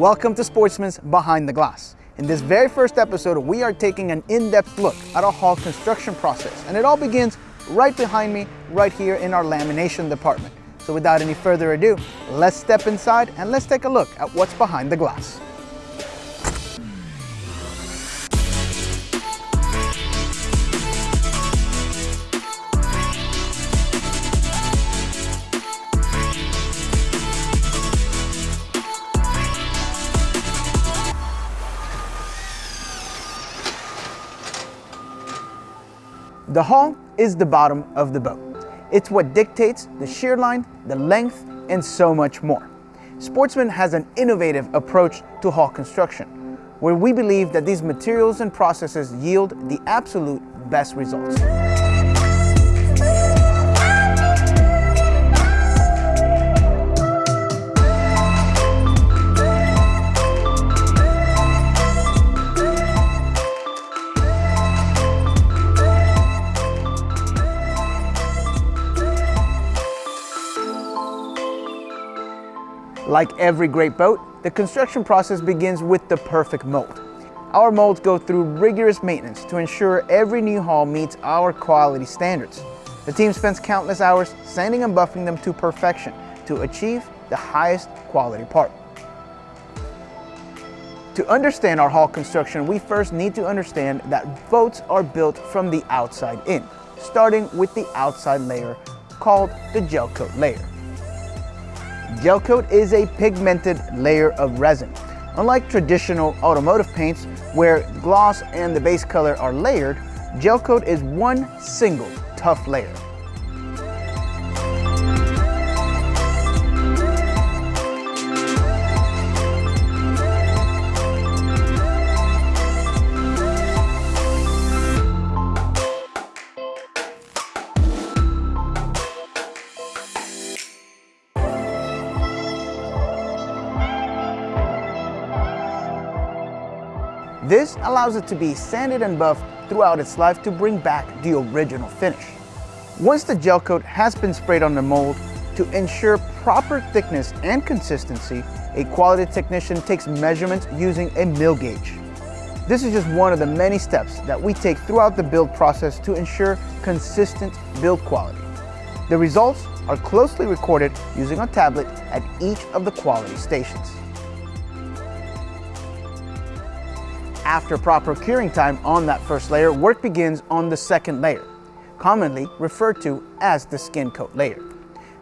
Welcome to Sportsman's Behind the Glass. In this very first episode, we are taking an in-depth look at our hull construction process, and it all begins right behind me, right here in our lamination department. So without any further ado, let's step inside and let's take a look at what's behind the glass. The hull is the bottom of the boat. It's what dictates the shear line, the length, and so much more. Sportsman has an innovative approach to hull construction, where we believe that these materials and processes yield the absolute best results. Like every great boat, the construction process begins with the perfect mold. Our molds go through rigorous maintenance to ensure every new hull meets our quality standards. The team spends countless hours sanding and buffing them to perfection to achieve the highest quality part. To understand our hull construction, we first need to understand that boats are built from the outside in, starting with the outside layer called the gel coat layer. Gel coat is a pigmented layer of resin. Unlike traditional automotive paints where gloss and the base color are layered, gel coat is one single tough layer. This allows it to be sanded and buffed throughout its life to bring back the original finish. Once the gel coat has been sprayed on the mold, to ensure proper thickness and consistency, a quality technician takes measurements using a mil gauge. This is just one of the many steps that we take throughout the build process to ensure consistent build quality. The results are closely recorded using a tablet at each of the quality stations. After proper curing time on that first layer, work begins on the second layer, commonly referred to as the skin coat layer.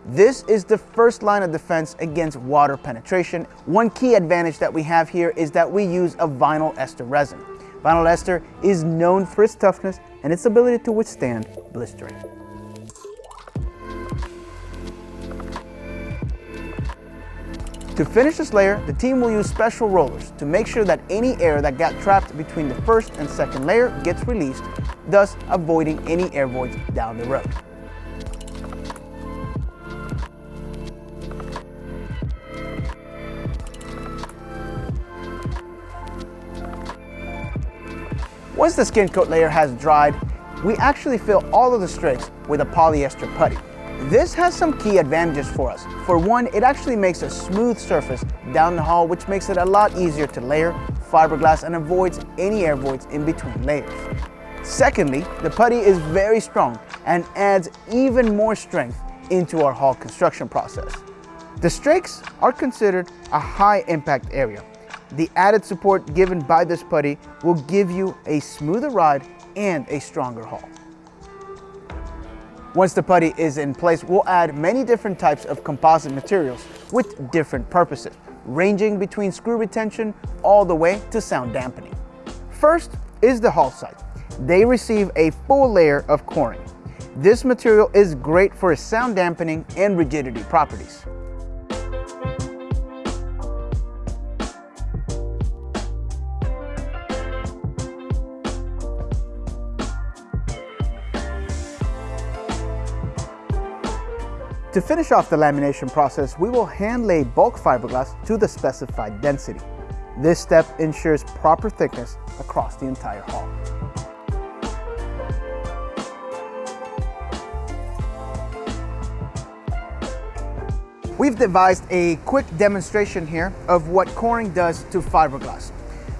This is the first line of defense against water penetration. One key advantage that we have here is that we use a vinyl ester resin. Vinyl ester is known for its toughness and its ability to withstand blistering. To finish this layer, the team will use special rollers to make sure that any air that got trapped between the first and second layer gets released, thus avoiding any air voids down the road. Once the skin coat layer has dried, we actually fill all of the strakes with a polyester putty. This has some key advantages for us. For one, it actually makes a smooth surface down the hull, which makes it a lot easier to layer fiberglass and avoids any air voids in between layers. Secondly, the putty is very strong and adds even more strength into our hull construction process. The strakes are considered a high impact area. The added support given by this putty will give you a smoother ride and a stronger hull. Once the putty is in place, we'll add many different types of composite materials with different purposes, ranging between screw retention all the way to sound dampening. First is the hull side. They receive a full layer of coring. This material is great for its sound dampening and rigidity properties. To finish off the lamination process, we will hand lay bulk fiberglass to the specified density. This step ensures proper thickness across the entire hull. We've devised a quick demonstration here of what coring does to fiberglass.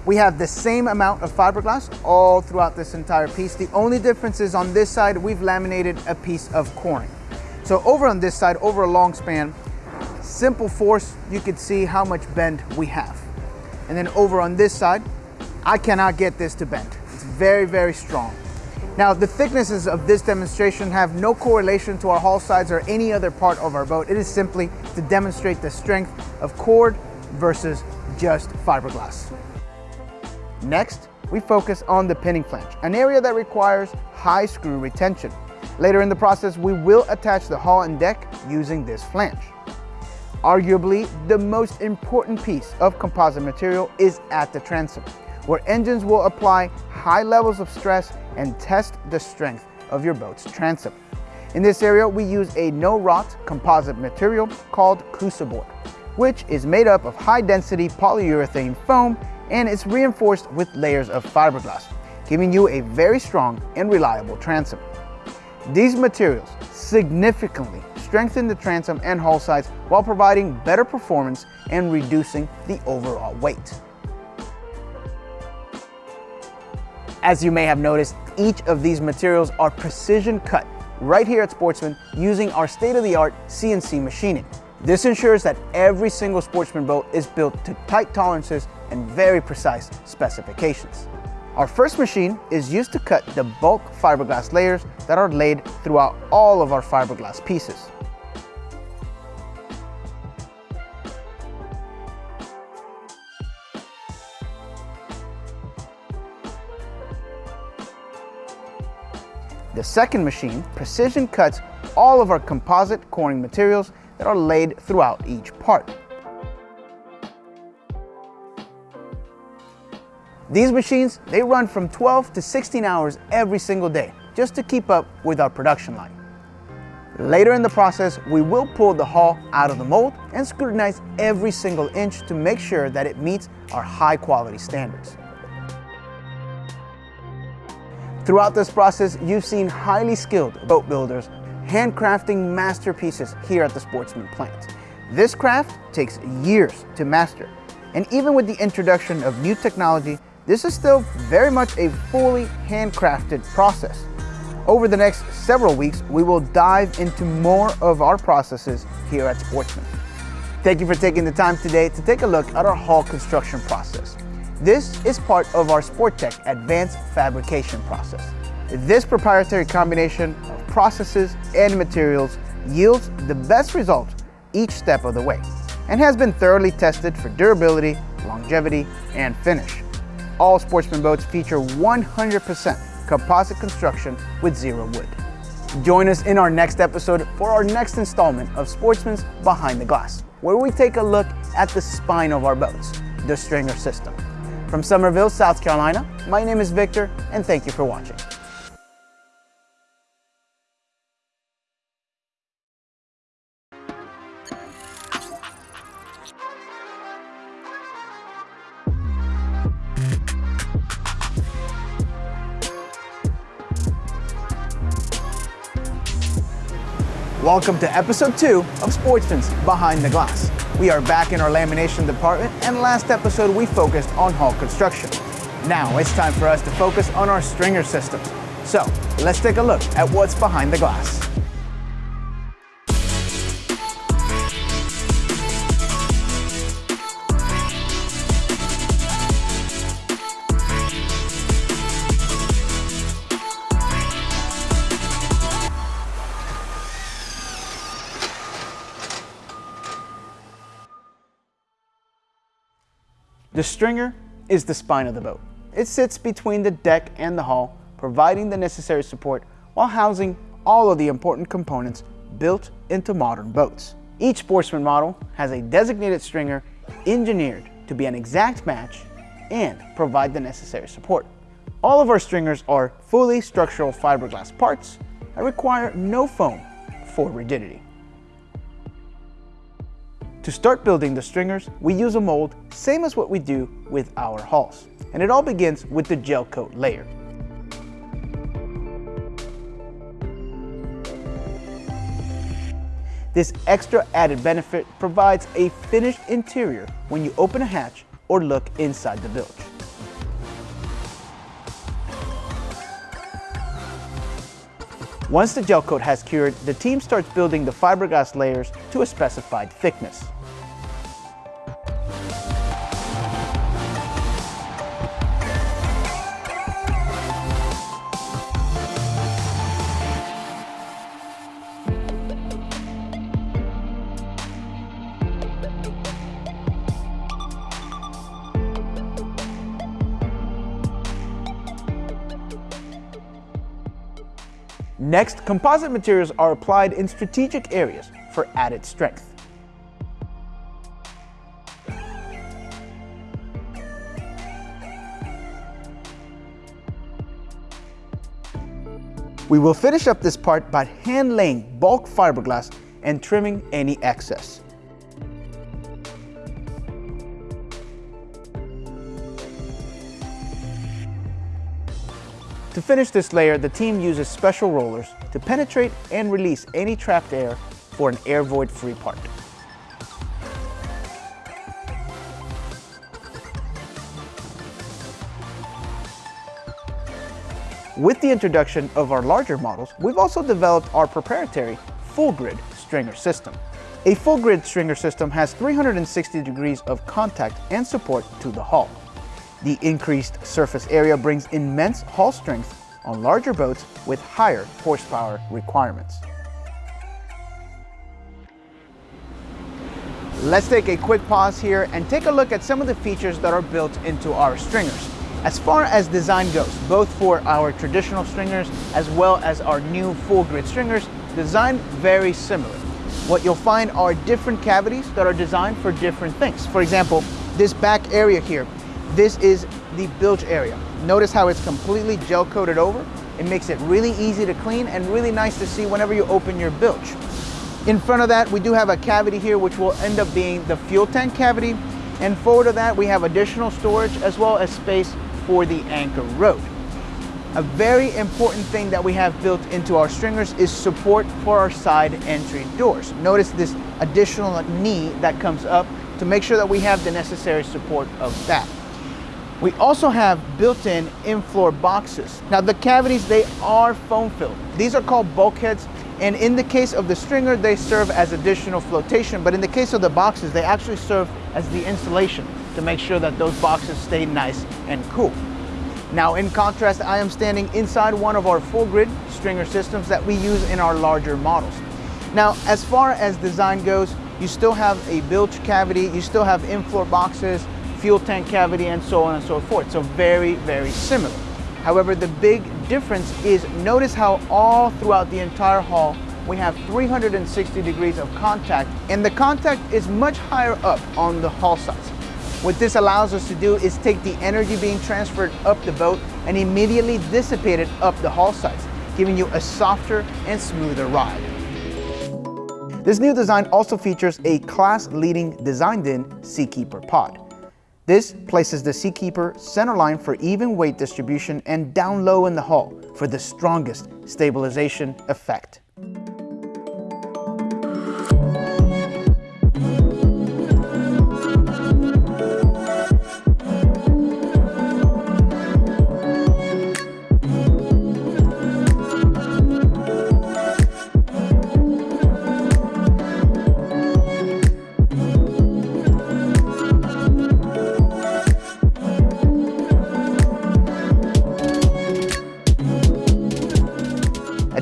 We have the same amount of fiberglass all throughout this entire piece. The only difference is on this side, we've laminated a piece of coring. So over on this side, over a long span, simple force, you can see how much bend we have. And then over on this side, I cannot get this to bend. It's very, very strong. Now, the thicknesses of this demonstration have no correlation to our hull sides or any other part of our boat. It is simply to demonstrate the strength of cored versus just fiberglass. Next, we focus on the pinning flange, an area that requires high screw retention. Later in the process, we will attach the hull and deck using this flange. Arguably, the most important piece of composite material is at the transom, where engines will apply high levels of stress and test the strength of your boat's transom. In this area, we use a no-rot composite material called Cruciboard, which is made up of high-density polyurethane foam and it's reinforced with layers of fiberglass, giving you a very strong and reliable transom. These materials significantly strengthen the transom and hull sides while providing better performance and reducing the overall weight. As you may have noticed, each of these materials are precision cut right here at Sportsman using our state-of-the-art CNC machining. This ensures that every single Sportsman boat is built to tight tolerances and very precise specifications. Our first machine is used to cut the bulk fiberglass layers that are laid throughout all of our fiberglass pieces. The second machine precision cuts all of our composite coring materials that are laid throughout each part. These machines, they run from 12 to 16 hours every single day just to keep up with our production line. Later in the process, we will pull the hull out of the mold and scrutinize every single inch to make sure that it meets our high quality standards. Throughout this process, you've seen highly skilled boat builders handcrafting masterpieces here at the Sportsman plant. This craft takes years to master, and even with the introduction of new technology, this is still very much a fully handcrafted process. Over the next several weeks, we will dive into more of our processes here at Sportsman. Thank you for taking the time today to take a look at our hull construction process. This is part of our Sporttech advanced fabrication process. This proprietary combination of processes and materials yields the best results each step of the way and has been thoroughly tested for durability, longevity, and finish all Sportsman boats feature 100% composite construction with zero wood. Join us in our next episode for our next installment of Sportsman's Behind the Glass, where we take a look at the spine of our boats, the stringer system. From Summerville, South Carolina, my name is Victor, and thank you for watching. Welcome to episode two of Sportsman's Behind the Glass. We are back in our lamination department, and last episode we focused on hull construction. Now it's time for us to focus on our stringer systems. So let's take a look at what's behind the glass. The stringer is the spine of the boat. It sits between the deck and the hull, providing the necessary support while housing all of the important components built into modern boats. Each Sportsman model has a designated stringer engineered to be an exact match and provide the necessary support. All of our stringers are fully structural fiberglass parts that require no foam for rigidity. To start building the stringers, we use a mold, same as what we do with our hulls. And it all begins with the gel coat layer. This extra added benefit provides a finished interior when you open a hatch or look inside the bilge. Once the gel coat has cured, the team starts building the fiberglass layers to a specified thickness. Next, composite materials are applied in strategic areas for added strength. We will finish up this part by hand laying bulk fiberglass and trimming any excess. To finish this layer, the team uses special rollers to penetrate and release any trapped air for an air void free part. With the introduction of our larger models, we've also developed our proprietary full grid stringer system. A full grid stringer system has 360 degrees of contact and support to the hull. The increased surface area brings immense hull strength on larger boats with higher horsepower requirements. Let's take a quick pause here and take a look at some of the features that are built into our stringers. As far as design goes, both for our traditional stringers as well as our new full grid stringers, design very similar. What you'll find are different cavities that are designed for different things. For example, this back area here this is the bilge area. Notice how it's completely gel coated over. It makes it really easy to clean and really nice to see whenever you open your bilge. In front of that, we do have a cavity here, which will end up being the fuel tank cavity. And forward of that, we have additional storage as well as space for the anchor rode. A very important thing that we have built into our stringers is support for our side entry doors. Notice this additional knee that comes up to make sure that we have the necessary support of that. We also have built-in in-floor boxes. Now the cavities, they are foam filled. These are called bulkheads and in the case of the stringer, they serve as additional flotation, but in the case of the boxes, they actually serve as the insulation to make sure that those boxes stay nice and cool. Now in contrast, I am standing inside one of our full grid stringer systems that we use in our larger models. Now, as far as design goes, you still have a bilge cavity, you still have in-floor boxes, fuel tank cavity, and so on and so forth. So very, very similar. However, the big difference is notice how all throughout the entire hull we have 360 degrees of contact and the contact is much higher up on the hull sides. What this allows us to do is take the energy being transferred up the boat and immediately dissipate it up the hull sides, giving you a softer and smoother ride. This new design also features a class-leading designed-in Seakeeper pod. This places the Seakeeper centerline for even weight distribution and down low in the hull for the strongest stabilization effect.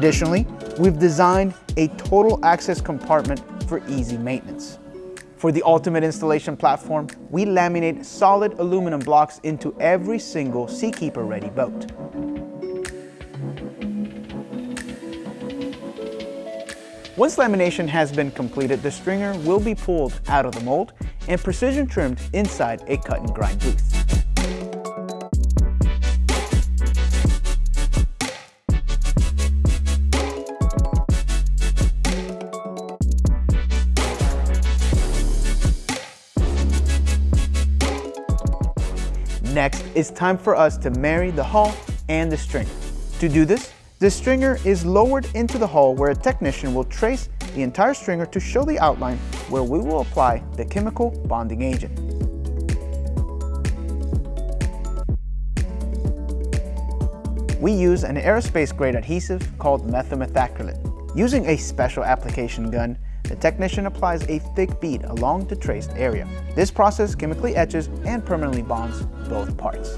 Additionally, we've designed a total access compartment for easy maintenance. For the ultimate installation platform, we laminate solid aluminum blocks into every single Seakeeper ready boat. Once lamination has been completed, the stringer will be pulled out of the mold and precision trimmed inside a cut and grind booth. Next, it's time for us to marry the hull and the stringer. To do this, the stringer is lowered into the hull where a technician will trace the entire stringer to show the outline where we will apply the chemical bonding agent. We use an aerospace grade adhesive called methylmethacrylate. Using a special application gun, the technician applies a thick bead along the traced area. This process chemically etches and permanently bonds both parts.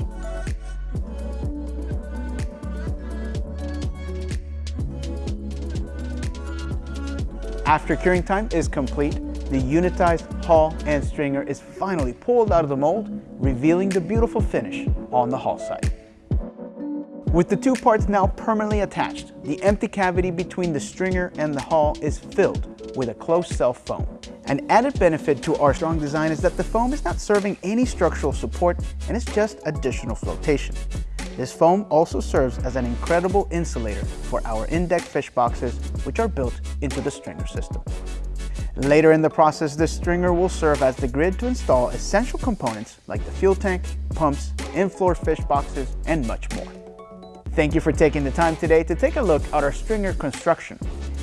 After curing time is complete, the unitized hull and stringer is finally pulled out of the mold, revealing the beautiful finish on the hull side. With the two parts now permanently attached, the empty cavity between the stringer and the hull is filled with a closed cell foam. An added benefit to our strong design is that the foam is not serving any structural support and it's just additional flotation. This foam also serves as an incredible insulator for our in-deck fish boxes, which are built into the stringer system. Later in the process, this stringer will serve as the grid to install essential components like the fuel tank, pumps, in-floor fish boxes, and much more. Thank you for taking the time today to take a look at our stringer construction.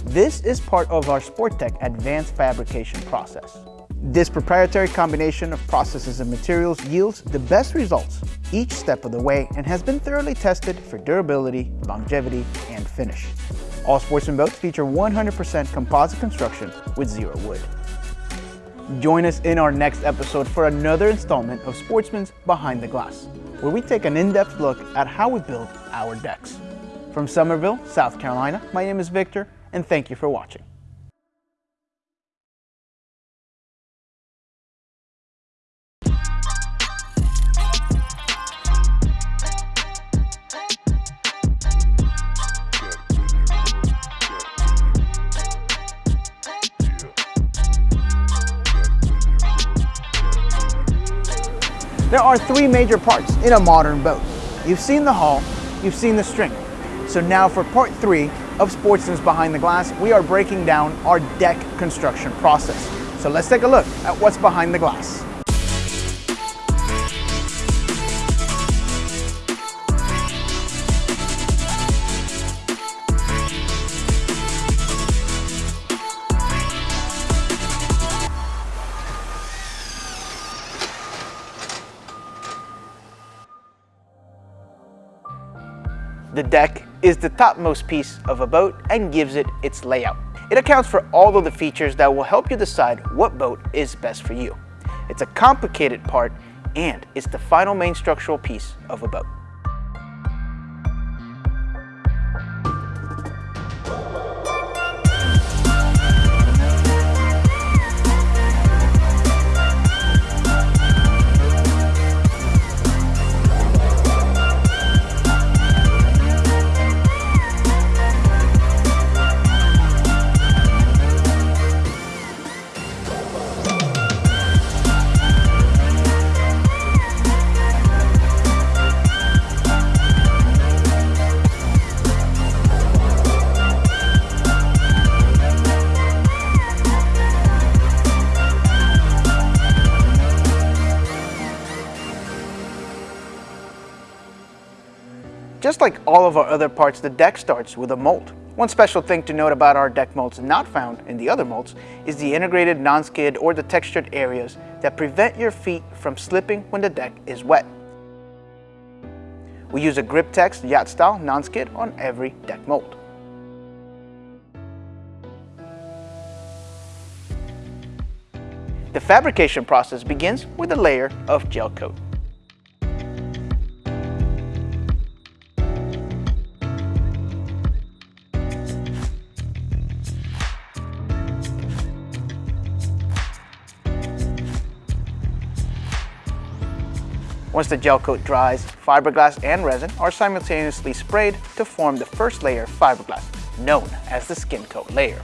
This is part of our Sporttech advanced fabrication process. This proprietary combination of processes and materials yields the best results each step of the way and has been thoroughly tested for durability, longevity, and finish. All Sportsman boats feature 100% composite construction with zero wood. Join us in our next episode for another installment of Sportsman's Behind the Glass, where we take an in-depth look at how we build our decks. From Summerville, South Carolina, my name is Victor, and thank you for watching. There are three major parts in a modern boat. You've seen the hull, you've seen the string. So now for part three of Sportsman's Behind the Glass, we are breaking down our deck construction process. So let's take a look at what's behind the glass. The deck is the topmost piece of a boat and gives it its layout. It accounts for all of the features that will help you decide what boat is best for you. It's a complicated part and it's the final main structural piece of a boat. Just like all of our other parts, the deck starts with a mold. One special thing to note about our deck molds not found in the other molds is the integrated non-skid or the textured areas that prevent your feet from slipping when the deck is wet. We use a Griptex yacht style non-skid on every deck mold. The fabrication process begins with a layer of gel coat. Once the gel coat dries, fiberglass and resin are simultaneously sprayed to form the first layer of fiberglass, known as the skin coat layer.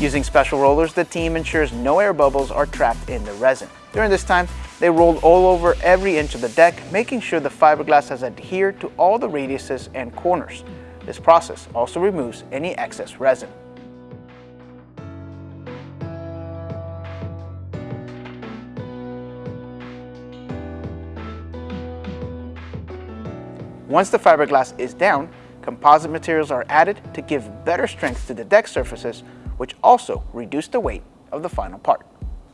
Using special rollers, the team ensures no air bubbles are trapped in the resin. During this time, they rolled all over every inch of the deck, making sure the fiberglass has adhered to all the radiuses and corners. This process also removes any excess resin. Once the fiberglass is down, composite materials are added to give better strength to the deck surfaces, which also reduce the weight of the final part.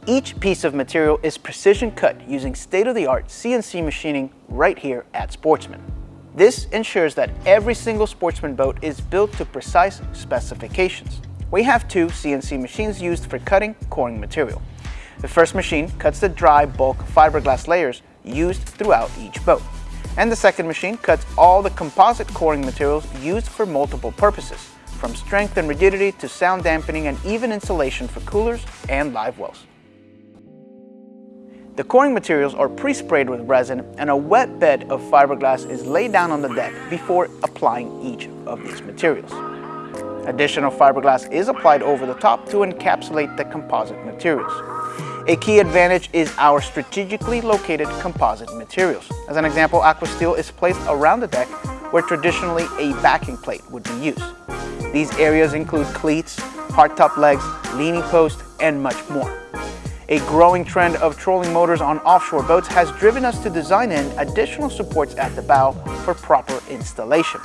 Each piece of material is precision cut using state-of-the-art CNC machining right here at Sportsman. This ensures that every single Sportsman boat is built to precise specifications. We have two CNC machines used for cutting coring material. The first machine cuts the dry bulk fiberglass layers used throughout each boat. And the second machine cuts all the composite coring materials used for multiple purposes, from strength and rigidity to sound dampening and even insulation for coolers and live wells. The coring materials are pre-sprayed with resin and a wet bed of fiberglass is laid down on the deck before applying each of these materials. Additional fiberglass is applied over the top to encapsulate the composite materials. A key advantage is our strategically located composite materials. As an example, Aquasteel is placed around the deck where traditionally a backing plate would be used. These areas include cleats, hardtop legs, leaning post, and much more. A growing trend of trolling motors on offshore boats has driven us to design in additional supports at the bow for proper installation.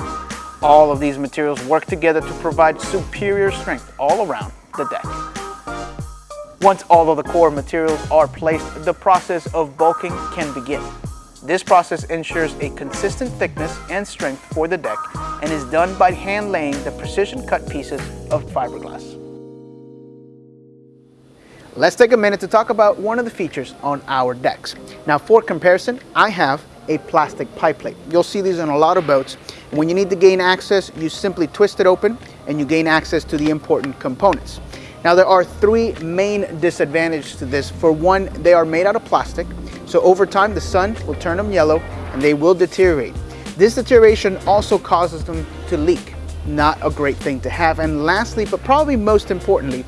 All of these materials work together to provide superior strength all around the deck. Once all of the core materials are placed, the process of bulking can begin. This process ensures a consistent thickness and strength for the deck and is done by hand laying the precision cut pieces of fiberglass. Let's take a minute to talk about one of the features on our decks. Now for comparison, I have a plastic pipe plate. You'll see these on a lot of boats. When you need to gain access, you simply twist it open and you gain access to the important components. Now there are three main disadvantages to this. For one, they are made out of plastic. So over time, the sun will turn them yellow and they will deteriorate. This deterioration also causes them to leak. Not a great thing to have. And lastly, but probably most importantly,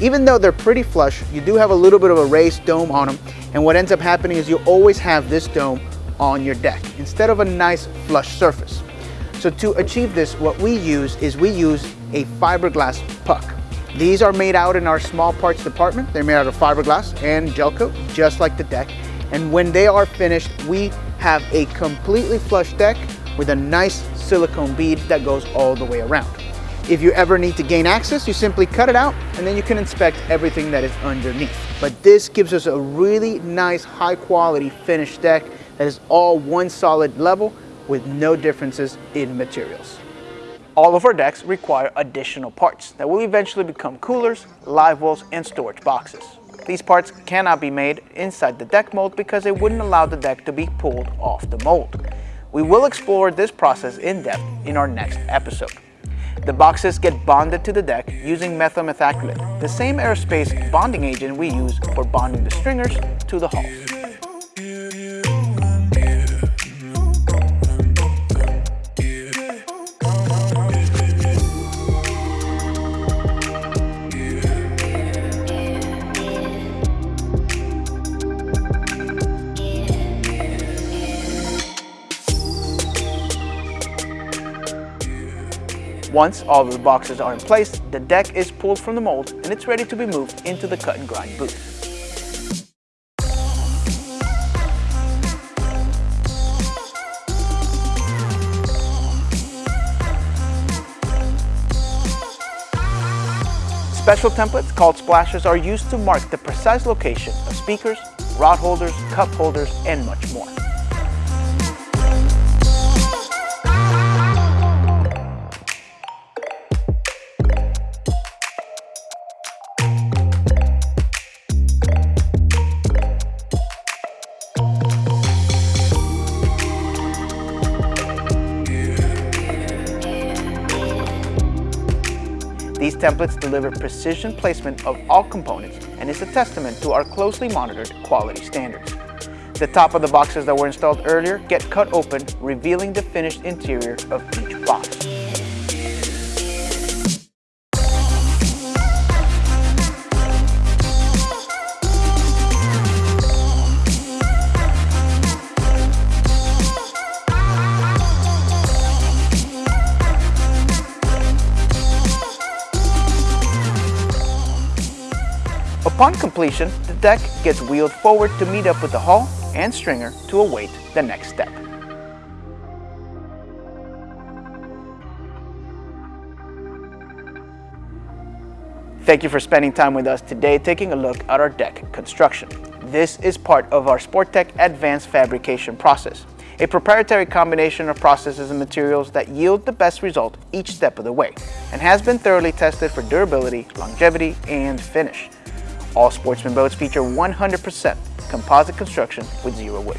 even though they're pretty flush, you do have a little bit of a raised dome on them. And what ends up happening is you always have this dome on your deck instead of a nice flush surface. So to achieve this, what we use is we use a fiberglass puck. These are made out in our small parts department. They're made out of fiberglass and gel coat, just like the deck. And when they are finished, we have a completely flush deck with a nice silicone bead that goes all the way around. If you ever need to gain access, you simply cut it out and then you can inspect everything that is underneath. But this gives us a really nice high quality finished deck that is all one solid level with no differences in materials. All of our decks require additional parts that will eventually become coolers, live wells, and storage boxes. These parts cannot be made inside the deck mold because it wouldn't allow the deck to be pulled off the mold. We will explore this process in depth in our next episode. The boxes get bonded to the deck using methyl methacrylate, the same aerospace bonding agent we use for bonding the stringers to the hull. Once all of the boxes are in place, the deck is pulled from the mold and it's ready to be moved into the cut and grind booth. Special templates called splashes are used to mark the precise location of speakers, rod holders, cup holders, and much more. These templates deliver precision placement of all components and is a testament to our closely monitored quality standards. The top of the boxes that were installed earlier get cut open, revealing the finished interior of each box. Upon completion, the deck gets wheeled forward to meet up with the hull and stringer to await the next step. Thank you for spending time with us today taking a look at our deck construction. This is part of our Sportech advanced fabrication process, a proprietary combination of processes and materials that yield the best result each step of the way and has been thoroughly tested for durability, longevity, and finish. All Sportsman boats feature 100% composite construction with zero wood.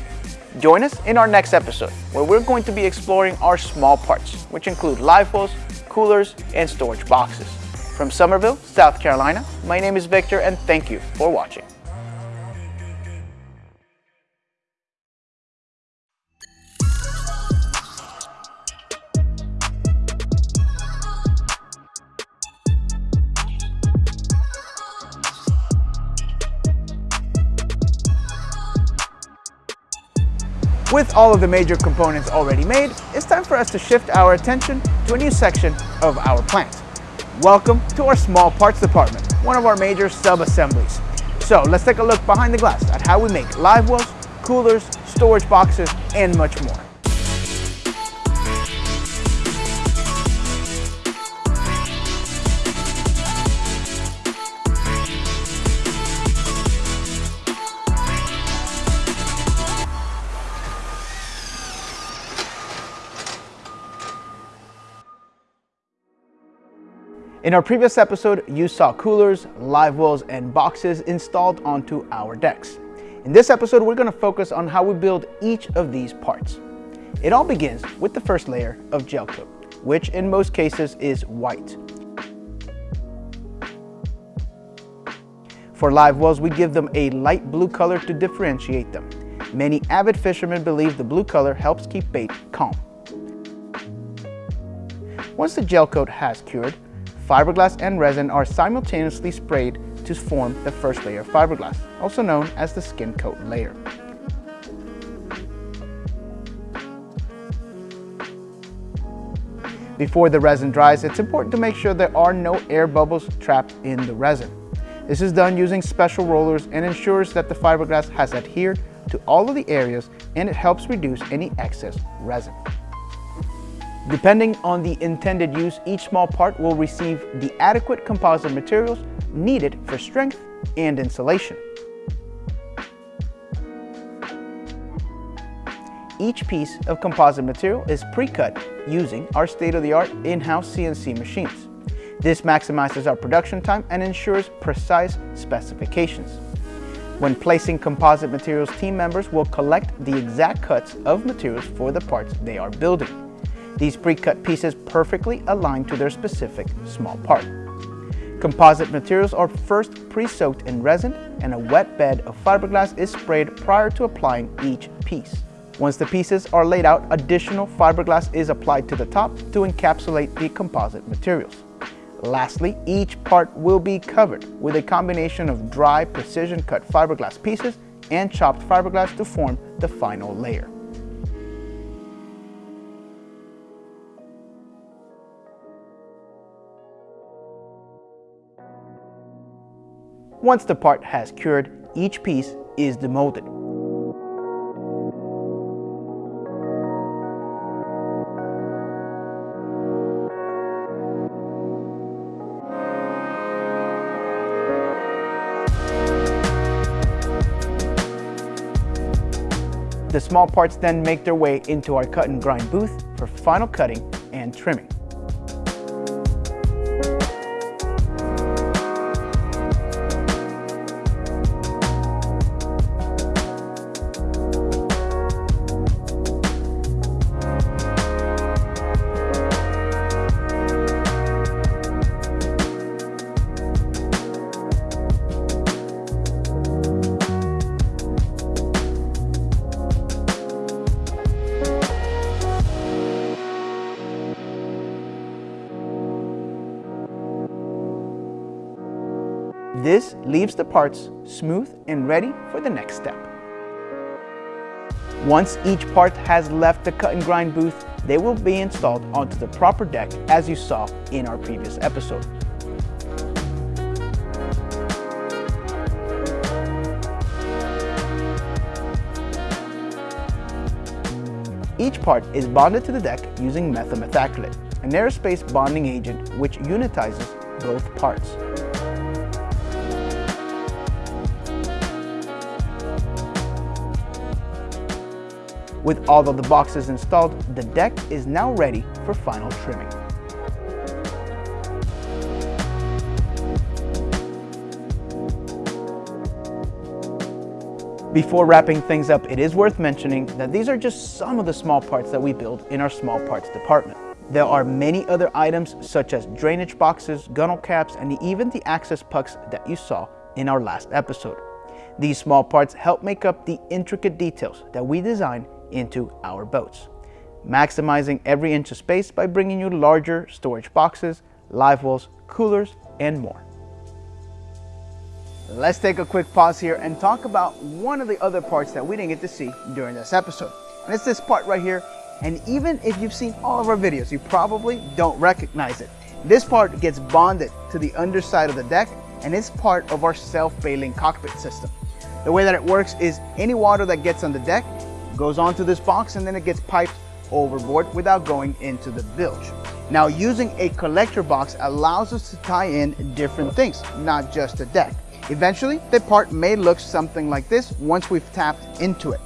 Join us in our next episode, where we're going to be exploring our small parts, which include wells, coolers, and storage boxes. From Summerville, South Carolina, my name is Victor and thank you for watching. With all of the major components already made, it's time for us to shift our attention to a new section of our plant. Welcome to our small parts department, one of our major sub-assemblies. So let's take a look behind the glass at how we make live wells, coolers, storage boxes, and much more. In our previous episode, you saw coolers, live wells, and boxes installed onto our decks. In this episode, we're going to focus on how we build each of these parts. It all begins with the first layer of gel coat, which in most cases is white. For live wells, we give them a light blue color to differentiate them. Many avid fishermen believe the blue color helps keep bait calm. Once the gel coat has cured, fiberglass and resin are simultaneously sprayed to form the first layer of fiberglass, also known as the skin coat layer. Before the resin dries, it's important to make sure there are no air bubbles trapped in the resin. This is done using special rollers and ensures that the fiberglass has adhered to all of the areas and it helps reduce any excess resin. Depending on the intended use, each small part will receive the adequate composite materials needed for strength and insulation. Each piece of composite material is pre-cut using our state-of-the-art in-house CNC machines. This maximizes our production time and ensures precise specifications. When placing composite materials, team members will collect the exact cuts of materials for the parts they are building. These pre-cut pieces perfectly align to their specific small part. Composite materials are first pre-soaked in resin and a wet bed of fiberglass is sprayed prior to applying each piece. Once the pieces are laid out, additional fiberglass is applied to the top to encapsulate the composite materials. Lastly, each part will be covered with a combination of dry precision cut fiberglass pieces and chopped fiberglass to form the final layer. Once the part has cured, each piece is demolded. The small parts then make their way into our cut and grind booth for final cutting and trimming. Leaves the parts smooth and ready for the next step. Once each part has left the cut and grind booth, they will be installed onto the proper deck as you saw in our previous episode. Each part is bonded to the deck using methyl methacrylate, an aerospace bonding agent which unitizes both parts. With all of the boxes installed, the deck is now ready for final trimming. Before wrapping things up, it is worth mentioning that these are just some of the small parts that we build in our small parts department. There are many other items such as drainage boxes, gunnel caps, and even the access pucks that you saw in our last episode. These small parts help make up the intricate details that we design into our boats, maximizing every inch of space by bringing you larger storage boxes, live wells, coolers, and more. Let's take a quick pause here and talk about one of the other parts that we didn't get to see during this episode. And it's this part right here. And even if you've seen all of our videos, you probably don't recognize it. This part gets bonded to the underside of the deck and it's part of our self-bailing cockpit system. The way that it works is any water that gets on the deck goes onto this box and then it gets piped overboard without going into the bilge. Now using a collector box allows us to tie in different things, not just the deck. Eventually, the part may look something like this once we've tapped into it.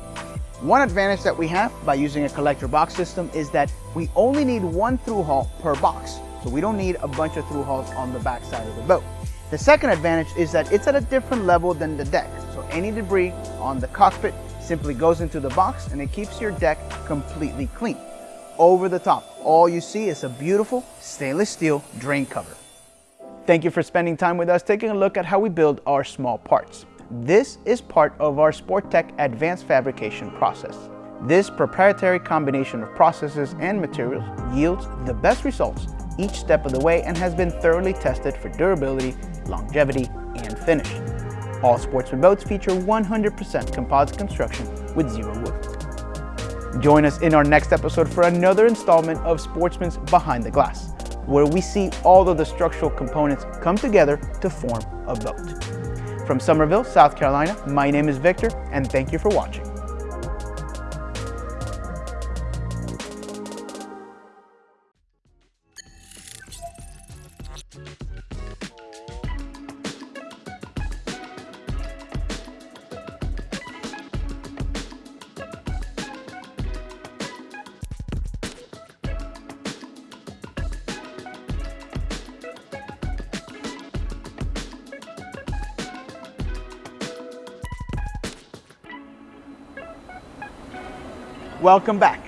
One advantage that we have by using a collector box system is that we only need one through hull per box. So we don't need a bunch of through hulls on the back side of the boat. The second advantage is that it's at a different level than the deck. So any debris on the cockpit simply goes into the box and it keeps your deck completely clean. Over the top, all you see is a beautiful stainless steel drain cover. Thank you for spending time with us taking a look at how we build our small parts. This is part of our Sportech advanced fabrication process. This proprietary combination of processes and materials yields the best results each step of the way and has been thoroughly tested for durability, longevity, and finish. All Sportsman boats feature 100% composite construction with zero wood. Join us in our next episode for another installment of Sportsman's Behind the Glass, where we see all of the structural components come together to form a boat. From Summerville, South Carolina, my name is Victor, and thank you for watching. Welcome back.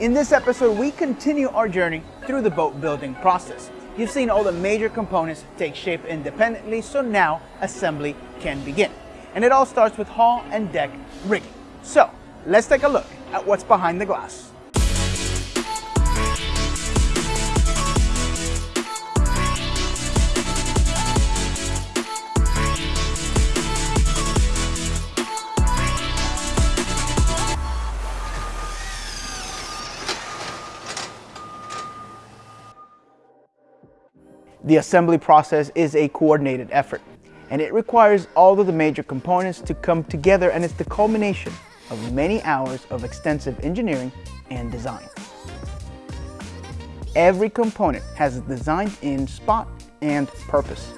In this episode, we continue our journey through the boat building process. You've seen all the major components take shape independently, so now assembly can begin. And it all starts with hull and deck rigging. So let's take a look at what's behind the glass. The assembly process is a coordinated effort, and it requires all of the major components to come together and it's the culmination of many hours of extensive engineering and design. Every component has a designed in spot and purpose.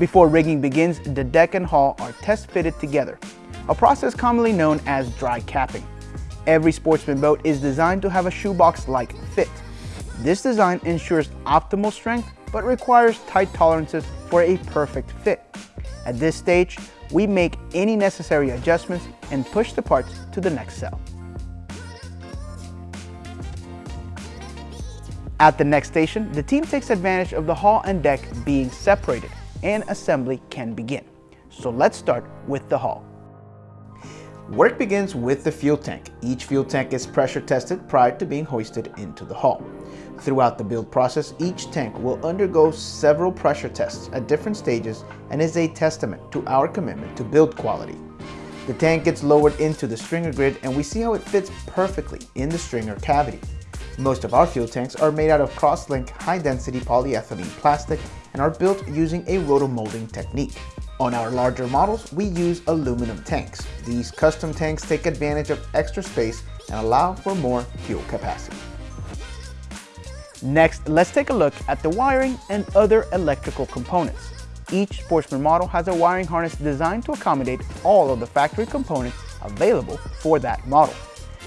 Before rigging begins, the deck and hull are test fitted together, a process commonly known as dry capping. Every sportsman boat is designed to have a shoebox-like fit. This design ensures optimal strength but requires tight tolerances for a perfect fit. At this stage, we make any necessary adjustments and push the parts to the next cell. At the next station, the team takes advantage of the hull and deck being separated and assembly can begin. So let's start with the hull. Work begins with the fuel tank. Each fuel tank is pressure tested prior to being hoisted into the hull. Throughout the build process, each tank will undergo several pressure tests at different stages and is a testament to our commitment to build quality. The tank gets lowered into the stringer grid and we see how it fits perfectly in the stringer cavity. Most of our fuel tanks are made out of cross-link high-density polyethylene plastic and are built using a rotomolding technique. On our larger models, we use aluminum tanks. These custom tanks take advantage of extra space and allow for more fuel capacity. Next, let's take a look at the wiring and other electrical components. Each Sportsman model has a wiring harness designed to accommodate all of the factory components available for that model.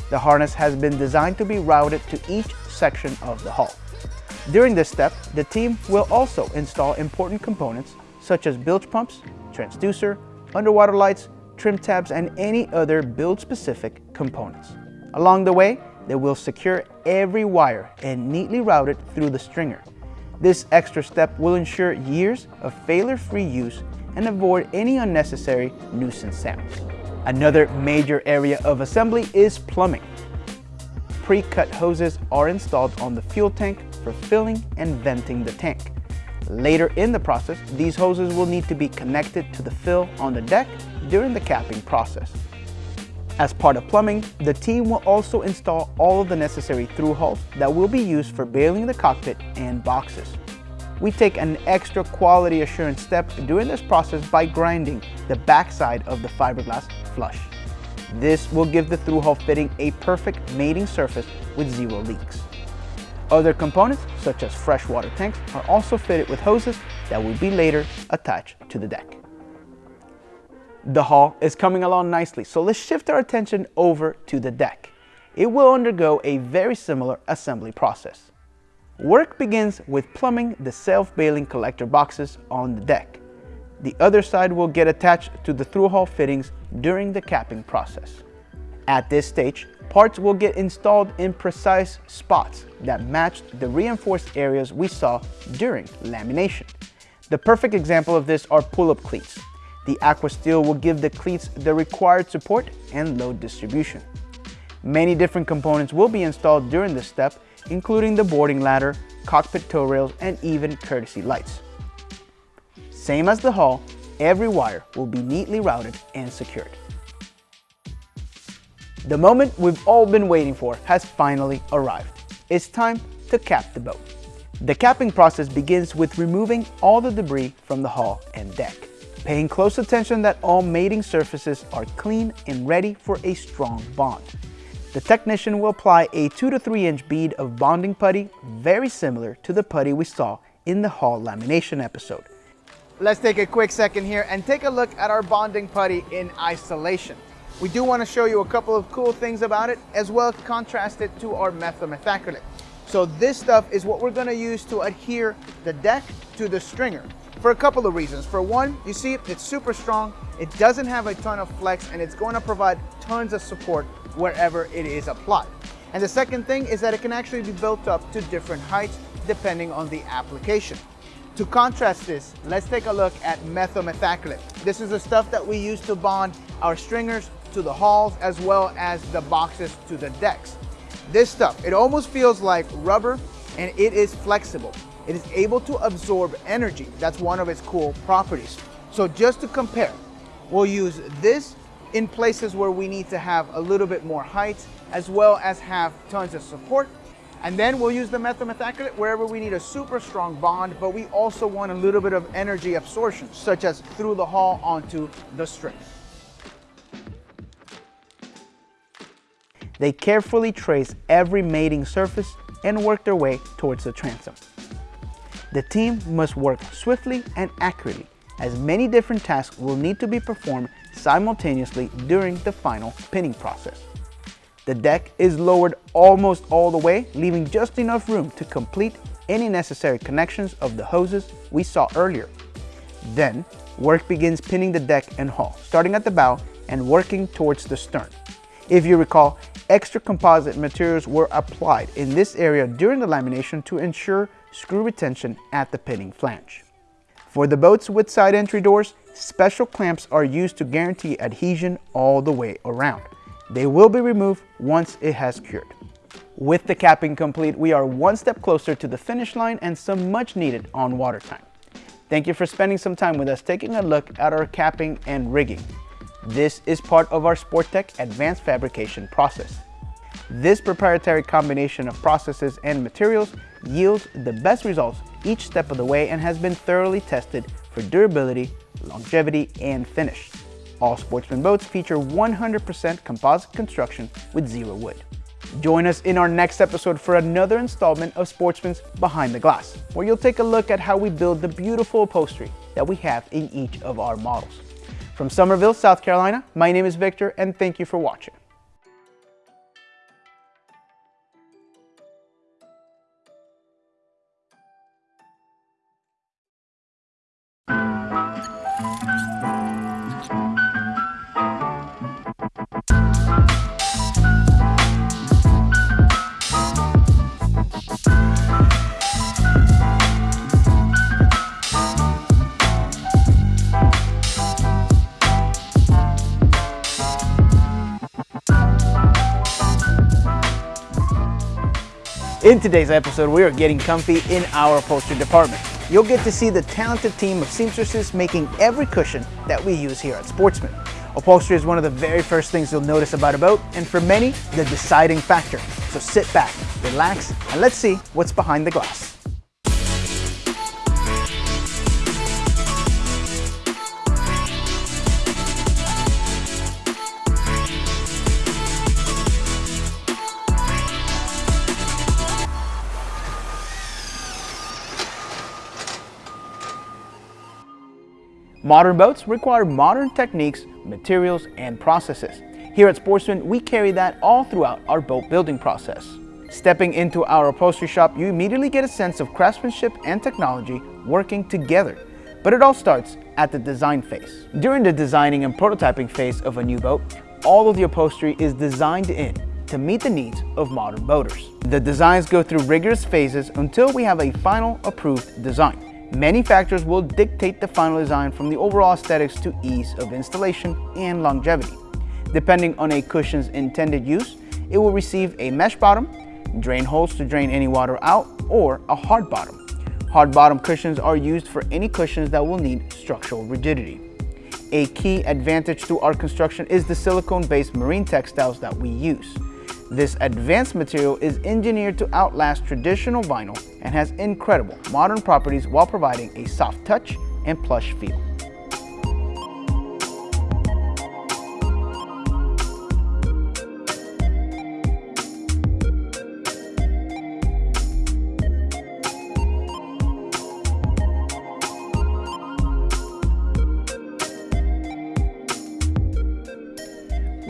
The harness has been designed to be routed to each section of the hull. During this step, the team will also install important components such as bilge pumps, transducer, underwater lights, trim tabs, and any other build-specific components. Along the way, they will secure every wire and neatly route it through the stringer. This extra step will ensure years of failure-free use and avoid any unnecessary nuisance sounds. Another major area of assembly is plumbing. Pre-cut hoses are installed on the fuel tank for filling and venting the tank. Later in the process, these hoses will need to be connected to the fill on the deck during the capping process. As part of plumbing, the team will also install all of the necessary through hulls that will be used for bailing the cockpit and boxes. We take an extra quality assurance step during this process by grinding the backside of the fiberglass flush. This will give the through hull fitting a perfect mating surface with zero leaks. Other components, such as freshwater tanks, are also fitted with hoses that will be later attached to the deck. The hull is coming along nicely, so let's shift our attention over to the deck. It will undergo a very similar assembly process. Work begins with plumbing the self-bailing collector boxes on the deck. The other side will get attached to the through-hull fittings during the capping process. At this stage, parts will get installed in precise spots that match the reinforced areas we saw during lamination. The perfect example of this are pull-up cleats. The aqua steel will give the cleats the required support and load distribution. Many different components will be installed during this step, including the boarding ladder, cockpit tow rails, and even courtesy lights. Same as the hull, every wire will be neatly routed and secured. The moment we've all been waiting for has finally arrived. It's time to cap the boat. The capping process begins with removing all the debris from the hull and deck paying close attention that all mating surfaces are clean and ready for a strong bond. The technician will apply a 2 to 3 inch bead of bonding putty very similar to the putty we saw in the hull lamination episode. Let's take a quick second here and take a look at our bonding putty in isolation. We do want to show you a couple of cool things about it as well as contrast it to our methacrylate. So this stuff is what we're going to use to adhere the deck to the stringer for a couple of reasons. For one, you see it's super strong, it doesn't have a ton of flex, and it's going to provide tons of support wherever it is applied. And the second thing is that it can actually be built up to different heights depending on the application. To contrast this, let's take a look at methacrylate. This is the stuff that we use to bond our stringers to the hulls as well as the boxes to the decks. This stuff, it almost feels like rubber and it is flexible. It is able to absorb energy. That's one of its cool properties. So just to compare, we'll use this in places where we need to have a little bit more height as well as have tons of support. And then we'll use the methacrylate wherever we need a super strong bond, but we also want a little bit of energy absorption, such as through the hull onto the string. They carefully trace every mating surface and work their way towards the transom. The team must work swiftly and accurately as many different tasks will need to be performed simultaneously during the final pinning process. The deck is lowered almost all the way, leaving just enough room to complete any necessary connections of the hoses we saw earlier. Then, work begins pinning the deck and hull, starting at the bow and working towards the stern. If you recall, extra composite materials were applied in this area during the lamination to ensure screw retention at the pinning flange. For the boats with side entry doors, special clamps are used to guarantee adhesion all the way around. They will be removed once it has cured. With the capping complete, we are one step closer to the finish line and some much needed on-water time. Thank you for spending some time with us taking a look at our capping and rigging. This is part of our Sportech advanced fabrication process. This proprietary combination of processes and materials yields the best results each step of the way and has been thoroughly tested for durability, longevity, and finish. All Sportsman boats feature 100% composite construction with zero wood. Join us in our next episode for another installment of Sportsman's Behind the Glass, where you'll take a look at how we build the beautiful upholstery that we have in each of our models. From Summerville, South Carolina, my name is Victor and thank you for watching. In today's episode, we are getting comfy in our upholstery department. You'll get to see the talented team of seamstresses making every cushion that we use here at Sportsman. Upholstery is one of the very first things you'll notice about a boat, and for many, the deciding factor. So sit back, relax, and let's see what's behind the glass. Modern boats require modern techniques, materials, and processes. Here at Sportsman, we carry that all throughout our boat building process. Stepping into our upholstery shop, you immediately get a sense of craftsmanship and technology working together. But it all starts at the design phase. During the designing and prototyping phase of a new boat, all of the upholstery is designed in to meet the needs of modern boaters. The designs go through rigorous phases until we have a final approved design. Many factors will dictate the final design from the overall aesthetics to ease of installation and longevity. Depending on a cushion's intended use, it will receive a mesh bottom, drain holes to drain any water out, or a hard bottom. Hard bottom cushions are used for any cushions that will need structural rigidity. A key advantage to our construction is the silicone-based marine textiles that we use. This advanced material is engineered to outlast traditional vinyl and has incredible modern properties while providing a soft touch and plush feel.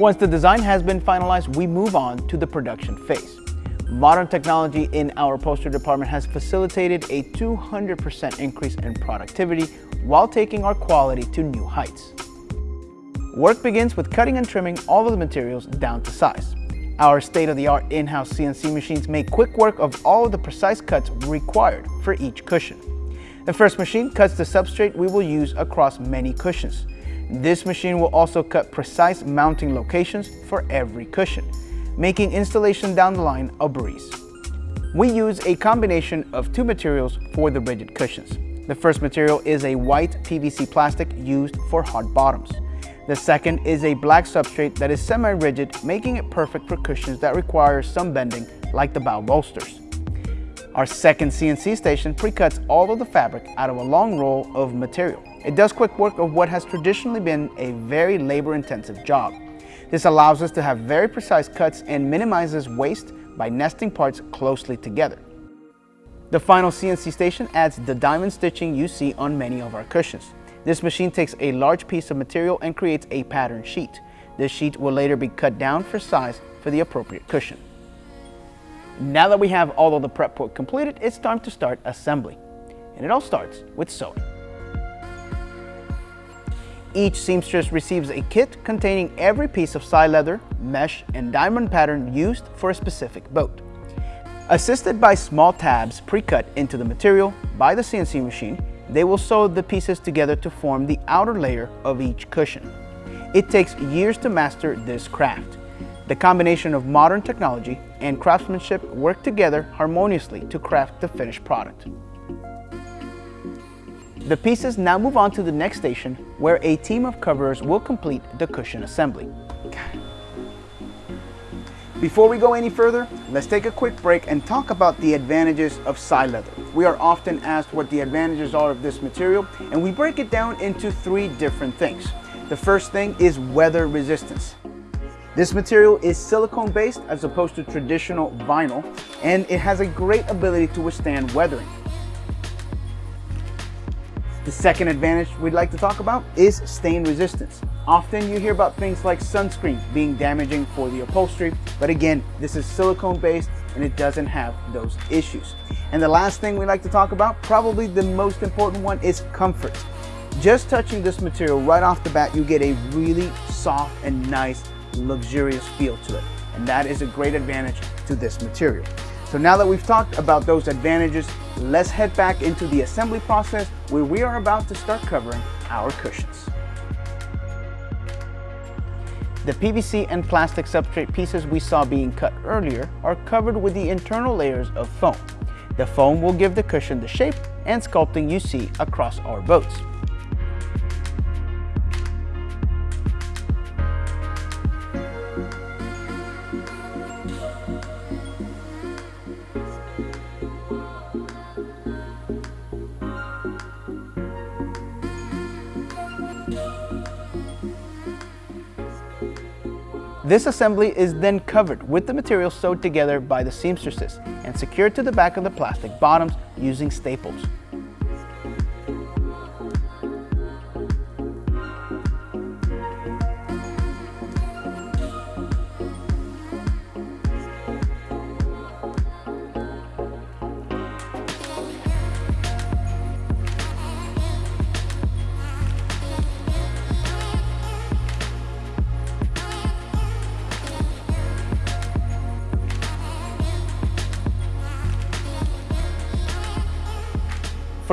Once the design has been finalized, we move on to the production phase. Modern technology in our upholstery department has facilitated a 200% increase in productivity while taking our quality to new heights. Work begins with cutting and trimming all of the materials down to size. Our state-of-the-art in-house CNC machines make quick work of all of the precise cuts required for each cushion. The first machine cuts the substrate we will use across many cushions. This machine will also cut precise mounting locations for every cushion, making installation down the line a breeze. We use a combination of two materials for the rigid cushions. The first material is a white PVC plastic used for hard bottoms. The second is a black substrate that is semi-rigid, making it perfect for cushions that require some bending, like the bow bolsters. Our second CNC station pre-cuts all of the fabric out of a long roll of material. It does quick work of what has traditionally been a very labor-intensive job. This allows us to have very precise cuts and minimizes waste by nesting parts closely together. The final CNC station adds the diamond stitching you see on many of our cushions. This machine takes a large piece of material and creates a pattern sheet. This sheet will later be cut down for size for the appropriate cushion. Now that we have all of the prep work completed, it's time to start assembly. And it all starts with sewing. Each seamstress receives a kit containing every piece of Sileather, mesh, and diamond pattern used for a specific boat. Assisted by small tabs pre-cut into the material by the CNC machine, they will sew the pieces together to form the outer layer of each cushion. It takes years to master this craft. The combination of modern technology and craftsmanship work together harmoniously to craft the finished product. The pieces now move on to the next station where a team of coverers will complete the cushion assembly. Before we go any further, let's take a quick break and talk about the advantages of Sileather. We are often asked what the advantages are of this material, and we break it down into three different things. The first thing is weather resistance. This material is silicone based as opposed to traditional vinyl, and it has a great ability to withstand weathering. The second advantage we'd like to talk about is stain resistance. Often you hear about things like sunscreen being damaging for the upholstery, but again, this is silicone based and it doesn't have those issues. And the last thing we like to talk about, probably the most important one, is comfort. Just touching this material right off the bat, you get a really soft and nice, luxurious feel to it. And that is a great advantage to this material. So now that we've talked about those advantages, let's head back into the assembly process where we are about to start covering our cushions. The PVC and plastic substrate pieces we saw being cut earlier are covered with the internal layers of foam. The foam will give the cushion the shape and sculpting you see across our boats. This assembly is then covered with the material sewed together by the seamstresses and secured to the back of the plastic bottoms using staples.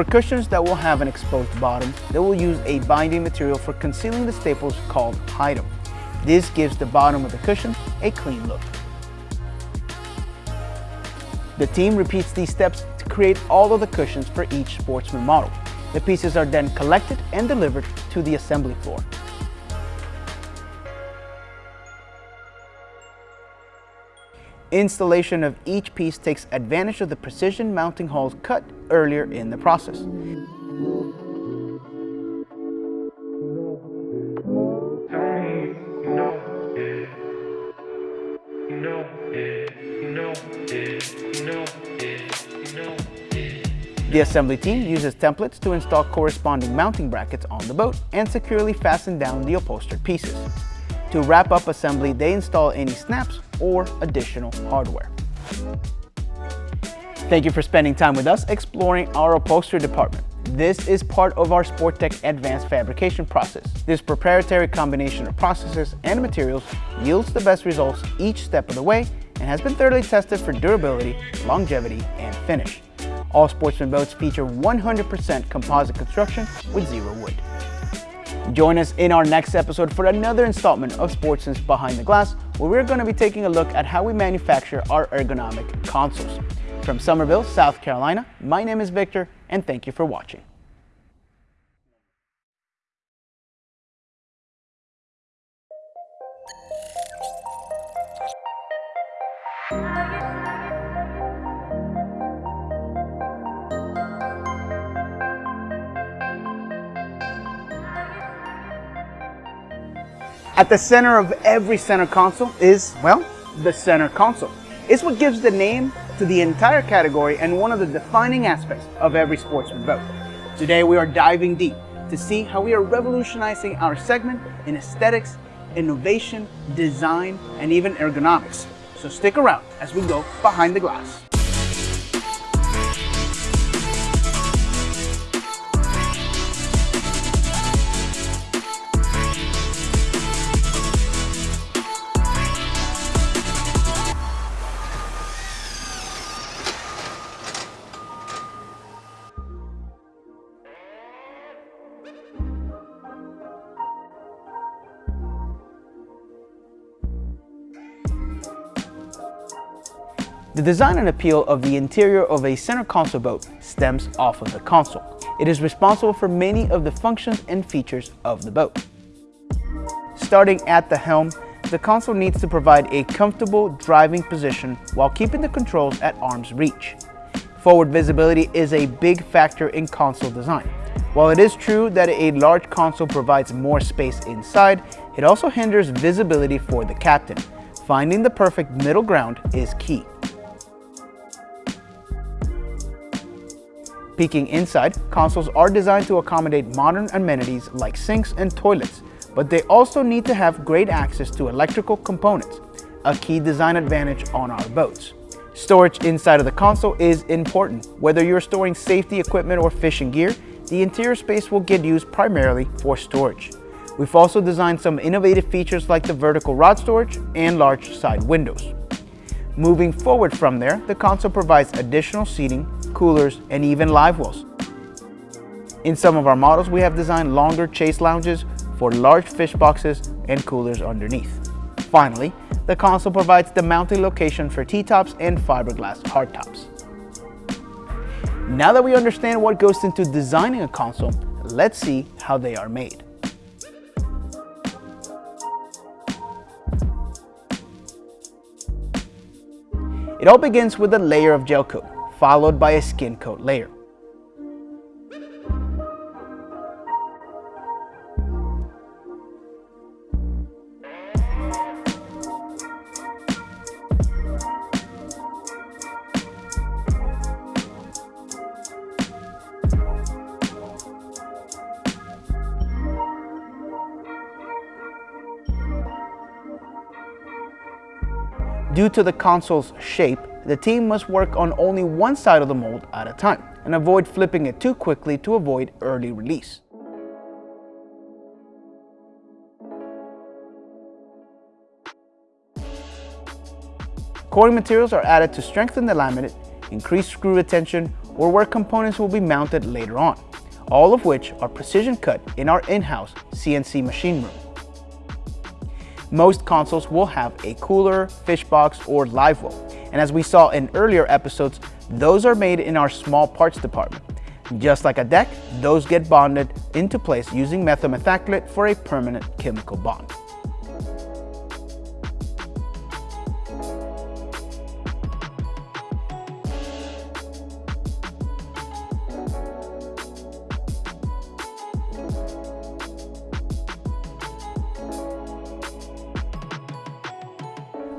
For cushions that will have an exposed bottom, they will use a binding material for concealing the staples called Hide-Em. This gives the bottom of the cushion a clean look. The team repeats these steps to create all of the cushions for each Sportsman model. The pieces are then collected and delivered to the assembly floor. Installation of each piece takes advantage of the precision mounting holes cut earlier in the process. The assembly team uses templates to install corresponding mounting brackets on the boat and securely fasten down the upholstered pieces. To wrap up assembly, they install any snaps or additional hardware. Thank you for spending time with us exploring our upholstery department. This is part of our Sporttech advanced fabrication process. This proprietary combination of processes and materials yields the best results each step of the way and has been thoroughly tested for durability, longevity, and finish. All Sportsman boats feature 100% composite construction with zero wood. Join us in our next episode for another installment of Sportsman's Behind the Glass, where we're going to be taking a look at how we manufacture our ergonomic consoles. From Summerville, South Carolina, my name is Victor, and thank you for watching. At the center of every center console is, well, the center console. It's what gives the name to the entire category and one of the defining aspects of every sportsman boat. Today we are diving deep to see how we are revolutionizing our segment in aesthetics, innovation, design, and even ergonomics. So stick around as we go behind the glass. The design and appeal of the interior of a center console boat stems off of the console. It is responsible for many of the functions and features of the boat. Starting at the helm, the console needs to provide a comfortable driving position while keeping the controls at arm's reach. Forward visibility is a big factor in console design. While it is true that a large console provides more space inside, it also hinders visibility for the captain. Finding the perfect middle ground is key. Peeking inside, consoles are designed to accommodate modern amenities like sinks and toilets, but they also need to have great access to electrical components, a key design advantage on our boats. Storage inside of the console is important. Whether you're storing safety equipment or fishing gear, the interior space will get used primarily for storage. We've also designed some innovative features like the vertical rod storage and large side windows. Moving forward from there, the console provides additional seating, coolers, and even live wells. In some of our models, we have designed longer chase lounges for large fish boxes and coolers underneath. Finally, the console provides the mounting location for T-tops and fiberglass hardtops. Now that we understand what goes into designing a console, let's see how they are made. It all begins with a layer of gel coat, followed by a skin coat layer. Due to the console's shape, the team must work on only one side of the mold at a time and avoid flipping it too quickly to avoid early release. Coating materials are added to strengthen the laminate, increase screw retention, or where components will be mounted later on, all of which are precision cut in our in-house CNC machine room. Most consoles will have a cooler, fish box, or live well. And as we saw in earlier episodes, those are made in our small parts department. Just like a deck, those get bonded into place using methyl methacrylate for a permanent chemical bond.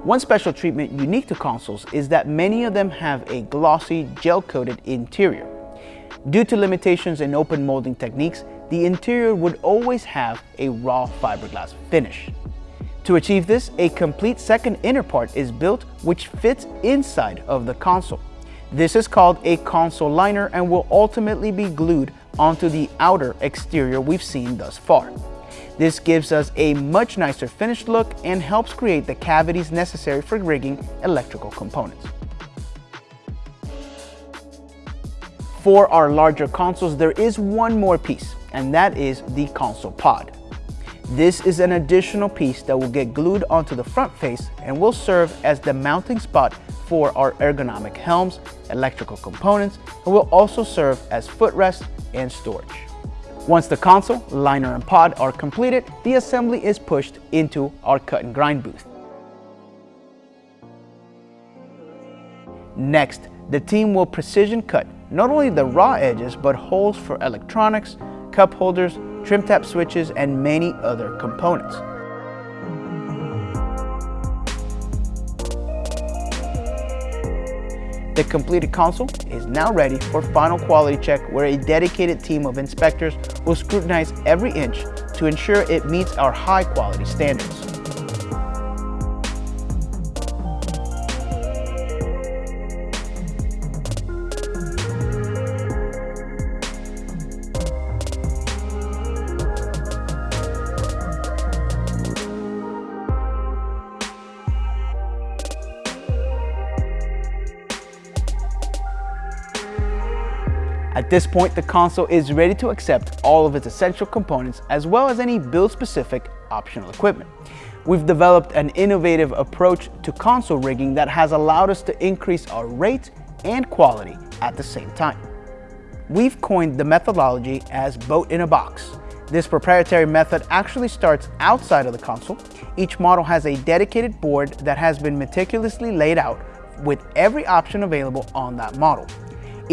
One special treatment unique to consoles is that many of them have a glossy, gel-coated interior. Due to limitations in open molding techniques, the interior would always have a raw fiberglass finish. To achieve this, a complete second inner part is built which fits inside of the console. This is called a console liner and will ultimately be glued onto the outer exterior we've seen thus far. This gives us a much nicer finished look and helps create the cavities necessary for rigging electrical components. For our larger consoles, there is one more piece, and that is the console pod. This is an additional piece that will get glued onto the front face and will serve as the mounting spot for our ergonomic helms, electrical components, and will also serve as footrest and storage. Once the console, liner, and pod are completed, the assembly is pushed into our cut and grind booth. Next, the team will precision cut not only the raw edges, but holes for electronics, cup holders, trim tab switches, and many other components. The completed console is now ready for final quality check where a dedicated team of inspectors will scrutinize every inch to ensure it meets our high quality standards. This point, the console is ready to accept all of its essential components as well as any build-specific optional equipment. We've developed an innovative approach to console rigging that has allowed us to increase our rate and quality at the same time. We've coined the methodology as boat in a box. This proprietary method actually starts outside of the console. Each model has a dedicated board that has been meticulously laid out with every option available on that model.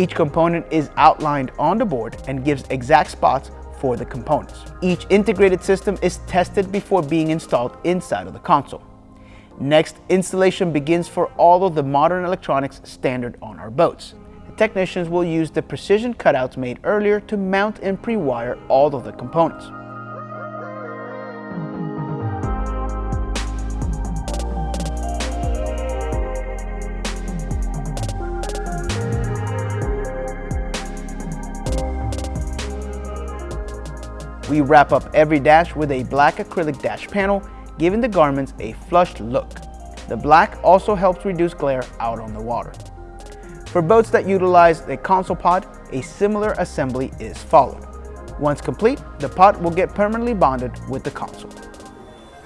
Each component is outlined on the board and gives exact spots for the components. Each integrated system is tested before being installed inside of the console. Next, installation begins for all of the modern electronics standard on our boats. The technicians will use the precision cutouts made earlier to mount and pre-wire all of the components. We wrap up every dash with a black acrylic dash panel, giving the garments a flushed look. The black also helps reduce glare out on the water. For boats that utilize a console pod, a similar assembly is followed. Once complete, the pod will get permanently bonded with the console.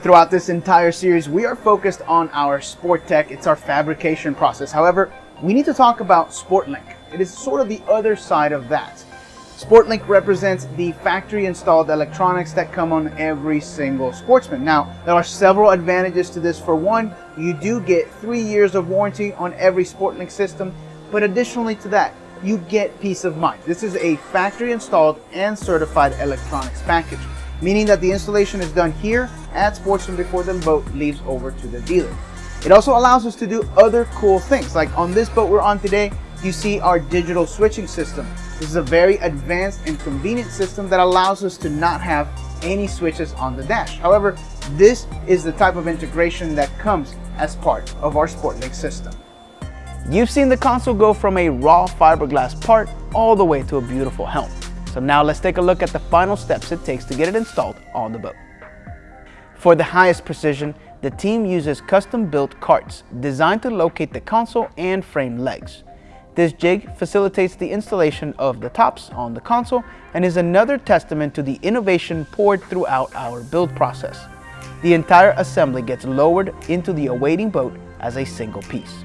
Throughout this entire series, we are focused on our sport tech. It's our fabrication process. However, we need to talk about SportLink. It is sort of the other side of that. SportLink represents the factory installed electronics that come on every single sportsman. Now, there are several advantages to this. For one, you do get three years of warranty on every SportLink system, but additionally to that, you get peace of mind. This is a factory installed and certified electronics package, meaning that the installation is done here at Sportsman before the boat leaves over to the dealer. It also allows us to do other cool things, like on this boat we're on today, you see our digital switching system. This is a very advanced and convenient system that allows us to not have any switches on the dash. However, this is the type of integration that comes as part of our SportLink system. You've seen the console go from a raw fiberglass part all the way to a beautiful helm. So now let's take a look at the final steps it takes to get it installed on the boat. For the highest precision, the team uses custom-built carts designed to locate the console and frame legs. This jig facilitates the installation of the tops on the console and is another testament to the innovation poured throughout our build process. The entire assembly gets lowered into the awaiting boat as a single piece.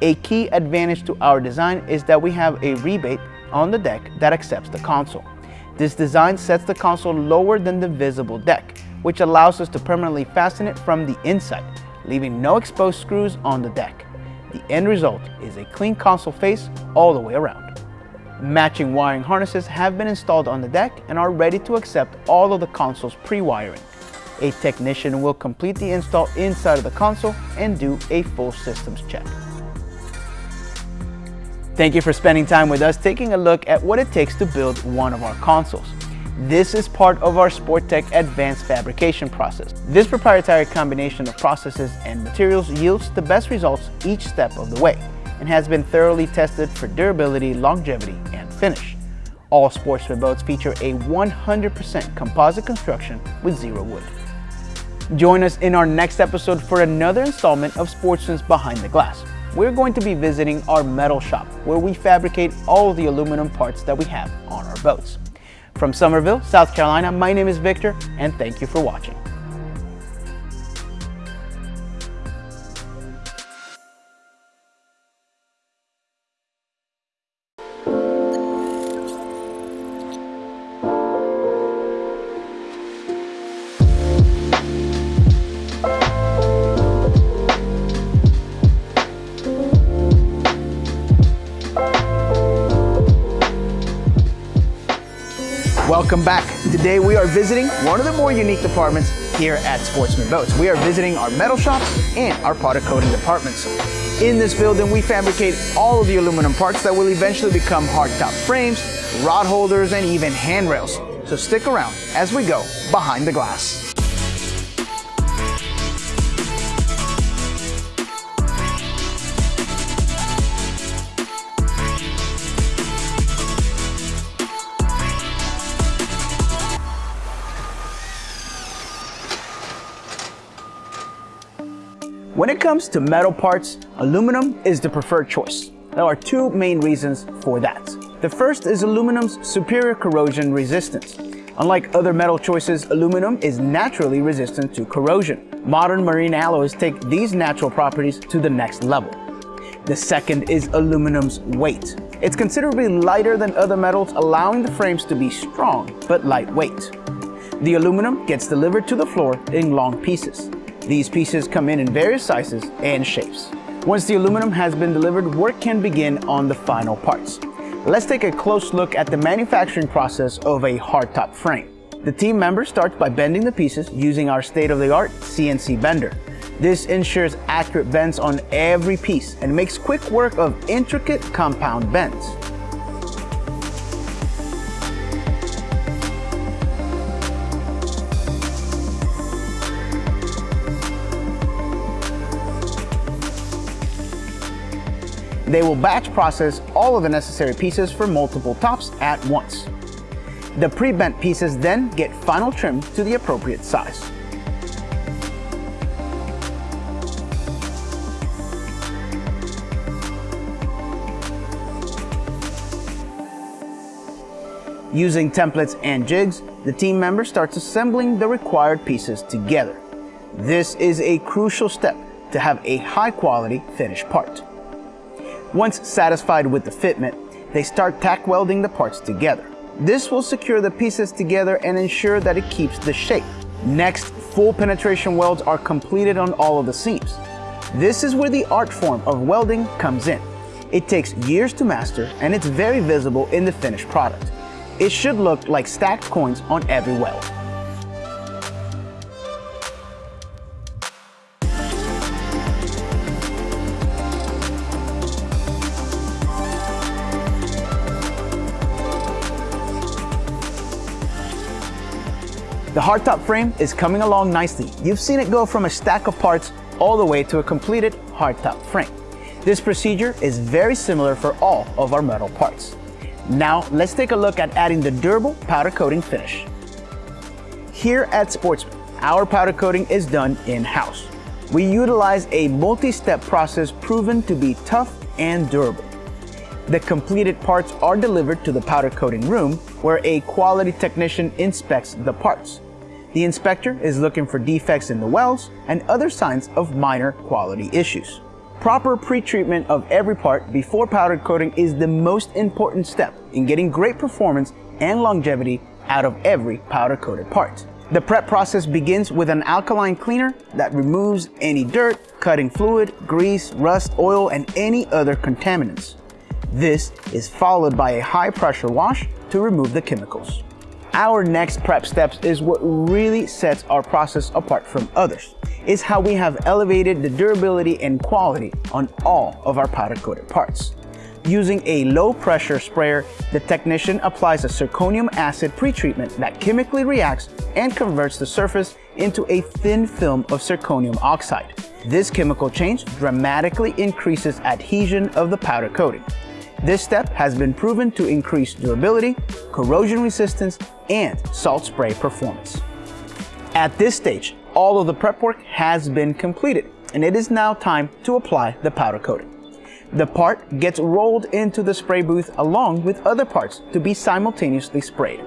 A key advantage to our design is that we have a rebate on the deck that accepts the console. This design sets the console lower than the visible deck, which allows us to permanently fasten it from the inside, leaving no exposed screws on the deck. The end result is a clean console face all the way around. Matching wiring harnesses have been installed on the deck and are ready to accept all of the console's pre-wiring. A technician will complete the install inside of the console and do a full systems check. Thank you for spending time with us taking a look at what it takes to build one of our consoles. This is part of our Sporttech advanced fabrication process. This proprietary combination of processes and materials yields the best results each step of the way and has been thoroughly tested for durability, longevity, and finish. All Sportsman boats feature a 100% composite construction with zero wood. Join us in our next episode for another installment of Sportsman's Behind the Glass. We're going to be visiting our metal shop where we fabricate all the aluminum parts that we have on our boats. From Summerville, South Carolina, my name is Victor, and thank you for watching. Welcome back. Today we are visiting one of the more unique departments here at Sportsman Boats. We are visiting our metal shop and our powder coating departments. In this building, we fabricate all of the aluminum parts that will eventually become hardtop frames, rod holders, and even handrails. So stick around as we go behind the glass. When it comes to metal parts, aluminum is the preferred choice. There are two main reasons for that. The first is aluminum's superior corrosion resistance. Unlike other metal choices, aluminum is naturally resistant to corrosion. Modern marine alloys take these natural properties to the next level. The second is aluminum's weight. It's considerably lighter than other metals, allowing the frames to be strong but lightweight. The aluminum gets delivered to the floor in long pieces. These pieces come in in various sizes and shapes. Once the aluminum has been delivered, work can begin on the final parts. Let's take a close look at the manufacturing process of a hardtop frame. The team member starts by bending the pieces using our state-of-the-art CNC bender. This ensures accurate bends on every piece and makes quick work of intricate compound bends. They will batch process all of the necessary pieces for multiple tops at once. The pre-bent pieces then get final trim to the appropriate size. Using templates and jigs, the team member starts assembling the required pieces together. This is a crucial step to have a high quality finished part. Once satisfied with the fitment, they start tack welding the parts together. This will secure the pieces together and ensure that it keeps the shape. Next, full penetration welds are completed on all of the seams. This is where the art form of welding comes in. It takes years to master and it's very visible in the finished product. It should look like stacked coins on every weld. Hardtop frame is coming along nicely. You've seen it go from a stack of parts all the way to a completed hardtop frame. This procedure is very similar for all of our metal parts. Now let's take a look at adding the durable powder coating finish. Here at Sportsman, our powder coating is done in-house. We utilize a multi-step process proven to be tough and durable. The completed parts are delivered to the powder coating room where a quality technician inspects the parts. The inspector is looking for defects in the welds and other signs of minor quality issues. Proper pre-treatment of every part before powder coating is the most important step in getting great performance and longevity out of every powder coated part. The prep process begins with an alkaline cleaner that removes any dirt, cutting fluid, grease, rust, oil, and any other contaminants. This is followed by a high pressure wash to remove the chemicals. Our next prep steps is what really sets our process apart from others. It's how we have elevated the durability and quality on all of our powder coated parts. Using a low pressure sprayer, the technician applies a zirconium acid pretreatment that chemically reacts and converts the surface into a thin film of zirconium oxide. This chemical change dramatically increases adhesion of the powder coating. This step has been proven to increase durability, corrosion resistance, and salt spray performance. At this stage, all of the prep work has been completed, and it is now time to apply the powder coating. The part gets rolled into the spray booth along with other parts to be simultaneously sprayed.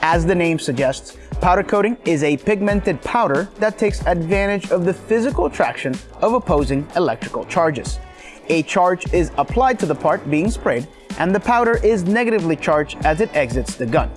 As the name suggests, Powder coating is a pigmented powder that takes advantage of the physical attraction of opposing electrical charges. A charge is applied to the part being sprayed, and the powder is negatively charged as it exits the gun.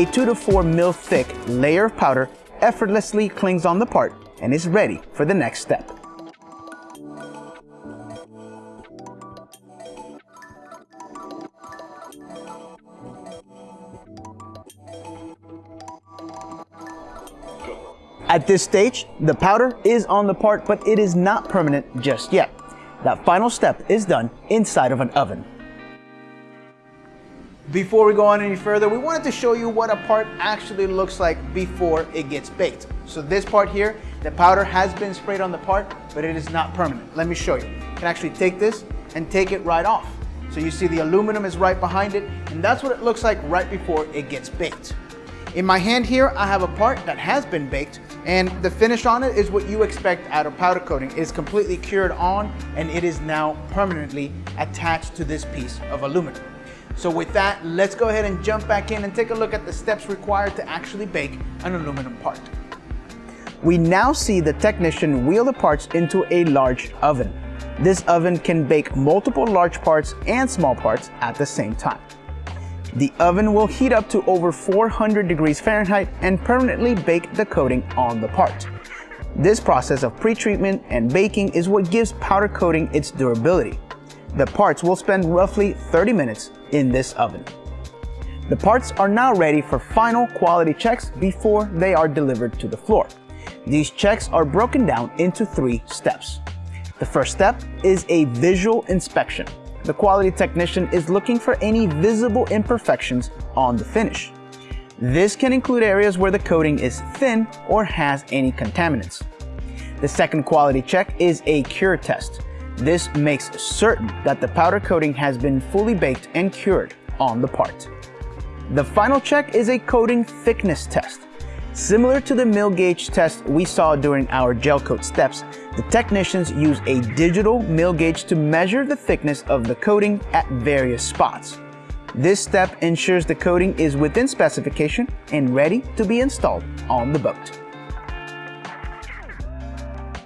A 2 to 4 mil thick layer of powder effortlessly clings on the part and is ready for the next step. At this stage, the powder is on the part, but it is not permanent just yet. That final step is done inside of an oven. Before we go on any further, we wanted to show you what a part actually looks like before it gets baked. So this part here, the powder has been sprayed on the part, but it is not permanent. Let me show you. You can actually take this and take it right off. So you see the aluminum is right behind it, and that's what it looks like right before it gets baked. In my hand here, I have a part that has been baked, and the finish on it is what you expect out of powder coating. It is completely cured on, and it is now permanently attached to this piece of aluminum. So with that, let's go ahead and jump back in and take a look at the steps required to actually bake an aluminum part. We now see the technician wheel the parts into a large oven. This oven can bake multiple large parts and small parts at the same time. The oven will heat up to over 400 degrees Fahrenheit and permanently bake the coating on the part. This process of pre-treatment and baking is what gives powder coating its durability. The parts will spend roughly 30 minutes in this oven. The parts are now ready for final quality checks before they are delivered to the floor. These checks are broken down into three steps. The first step is a visual inspection. the quality technician is looking for any visible imperfections on the finish. This can include areas where the coating is thin or has any contaminants. The second quality check is a cure test. This makes certain that the powder coating has been fully baked and cured on the part. The final check is a coating thickness test. Similar to the mil gauge test we saw during our gel coat steps, the technicians use a digital mil gauge to measure the thickness of the coating at various spots. This step ensures the coating is within specification and ready to be installed on the boat.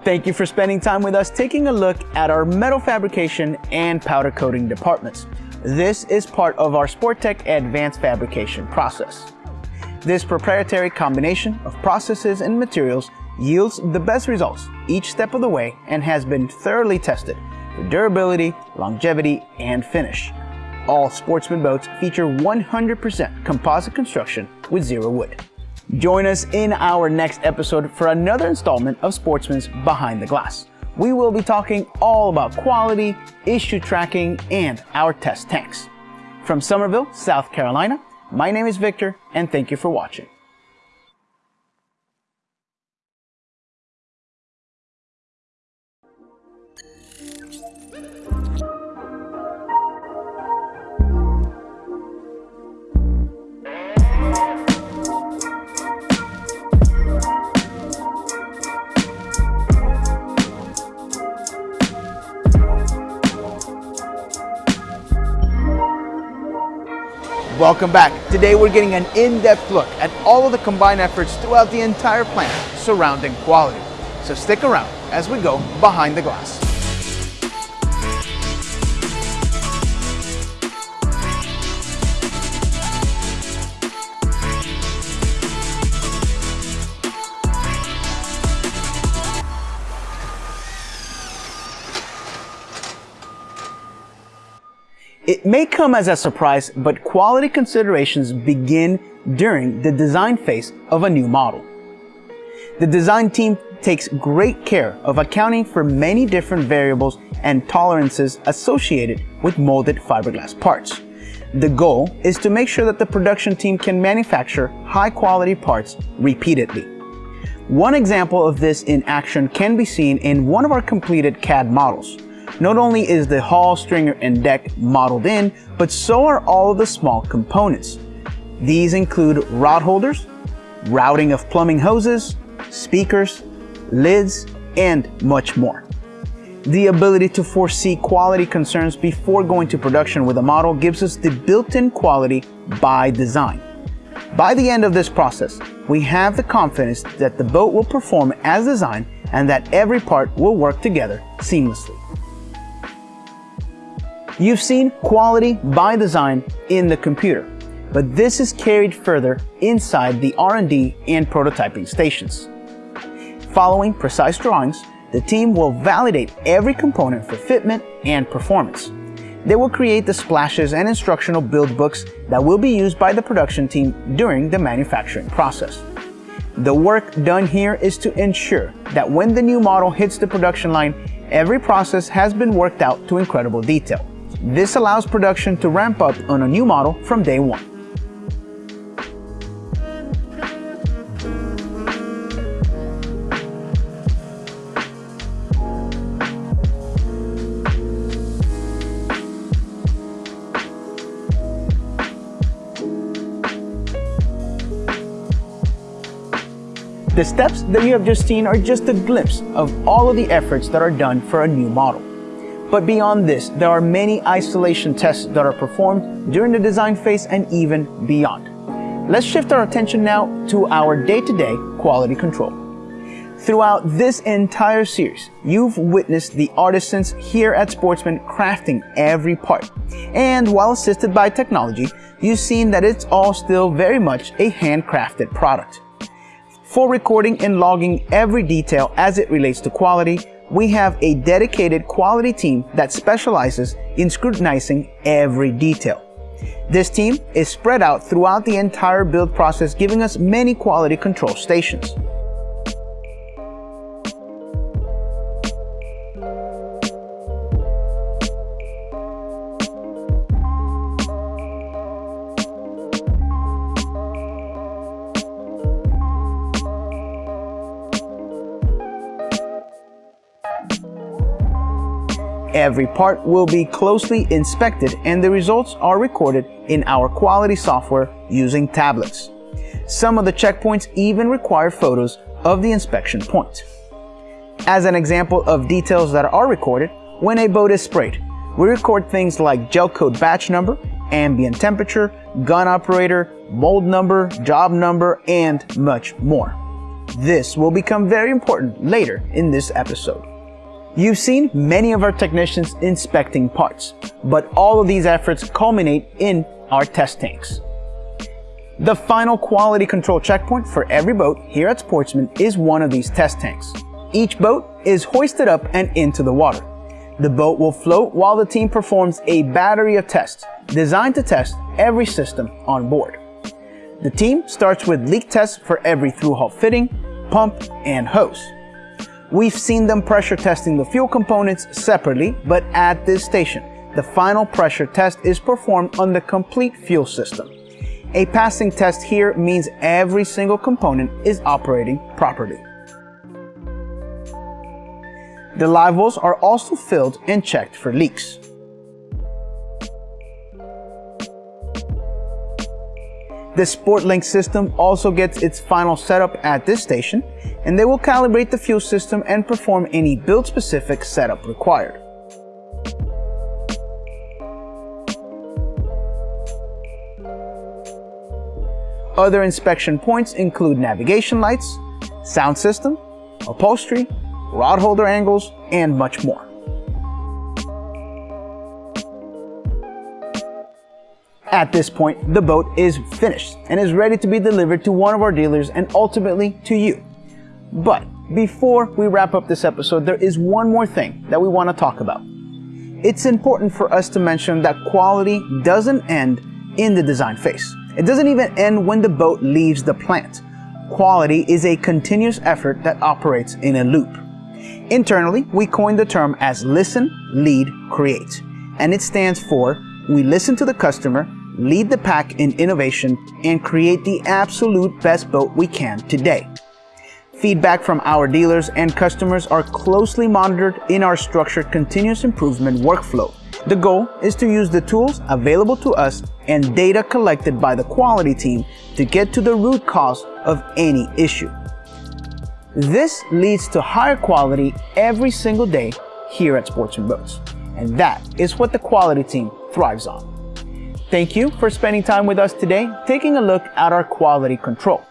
Thank you for spending time with us taking a look at our metal fabrication and powder coating departments. This is part of our Sportech advanced fabrication process. This proprietary combination of processes and materials yields the best results each step of the way and has been thoroughly tested for durability, longevity, and finish. All Sportsman boats feature 100% composite construction with zero wood. Join us in our next episode for another installment of Sportsman's Behind the Glass. We will be talking all about quality, issue tracking, and our test tanks. From Summerville, South Carolina, my name is Victor, and thank you for watching. Welcome back. Today we're getting an in-depth look at all of the combined efforts throughout the entire plant surrounding quality. So stick around as we go behind the glass. It may come as a surprise, but quality considerations begin during the design phase of a new model. The design team takes great care of accounting for many different variables and tolerances associated with molded fiberglass parts. The goal is to make sure that the production team can manufacture high quality parts repeatedly. One example of this in action can be seen in one of our completed CAD models. Not only is the hull, stringer, and deck modeled in, but so are all of the small components. These include rod holders, routing of plumbing hoses, speakers, lids, and much more. The ability to foresee quality concerns before going to production with a model gives us the built-in quality by design. By the end of this process, we have the confidence that the boat will perform as designed and that every part will work together seamlessly. You've seen quality by design in the computer, but this is carried further inside the R&D and prototyping stations. Following precise drawings, the team will validate every component for fitment and performance. They will create the splashes and instructional build books that will be used by the production team during the manufacturing process. The work done here is to ensure that when the new model hits the production line, every process has been worked out to incredible detail. This allows production to ramp up on a new model from day one. The steps that you have just seen are just a glimpse of all of the efforts that are done for a new model. But beyond this, there are many isolation tests that are performed during the design phase and even beyond. Let's shift our attention now to our day-to-day -day quality control. Throughout this entire series, you've witnessed the artisans here at Sportsman crafting every part. And while assisted by technology, you've seen that it's all still very much a handcrafted product. For recording and logging every detail as it relates to quality, we have a dedicated quality team that specializes in scrutinizing every detail. This team is spread out throughout the entire build process, giving us many quality control stations. Every part will be closely inspected and the results are recorded in our quality software using tablets. Some of the checkpoints even require photos of the inspection point. As an example of details that are recorded, when a boat is sprayed, we record things like gel coat batch number, ambient temperature, gun operator, mold number, job number, and much more. This will become very important later in this episode. You've seen many of our technicians inspecting parts, but all of these efforts culminate in our test tanks. The final quality control checkpoint for every boat here at Sportsman is one of these test tanks. Each boat is hoisted up and into the water. The boat will float while the team performs a battery of tests designed to test every system on board. The team starts with leak tests for every through-hull fitting, pump, and hose. We've seen them pressure testing the fuel components separately, but at this station, the final pressure test is performed on the complete fuel system. A passing test here means every single component is operating properly. The live are also filled and checked for leaks. The SportLink system also gets its final setup at this station, and they will calibrate the fuel system and perform any build-specific setup required. Other inspection points include navigation lights, sound system, upholstery, rod holder angles, and much more. At this point, the boat is finished and is ready to be delivered to one of our dealers and ultimately to you. But before we wrap up this episode, there is one more thing that we want to talk about. It's important for us to mention that quality doesn't end in the design phase. It doesn't even end when the boat leaves the plant. Quality is a continuous effort that operates in a loop. Internally, we coined the term as listen, lead, create. And it stands for we listen to the customer, lead the pack in innovation, and create the absolute best boat we can today. Feedback from our dealers and customers are closely monitored in our structured continuous improvement workflow. The goal is to use the tools available to us and data collected by the quality team to get to the root cause of any issue. This leads to higher quality every single day here at Sportsman Boats. And that is what the quality team thrives on. Thank you for spending time with us today, taking a look at our quality control.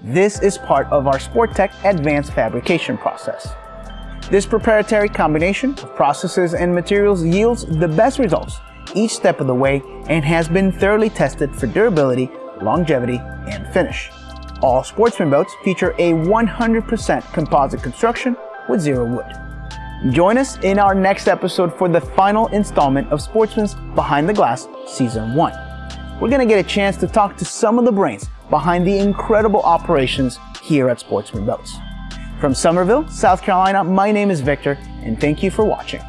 This is part of our Sportech advanced fabrication process. This proprietary combination of processes and materials yields the best results each step of the way and has been thoroughly tested for durability, longevity, and finish. All Sportsman boats feature a 100% composite construction with zero wood. Join us in our next episode for the final installment of Sportsman's Behind the Glass Season 1. We're going to get a chance to talk to some of the brains behind the incredible operations here at Sportsman Boats. From Summerville, South Carolina, my name is Victor, and thank you for watching.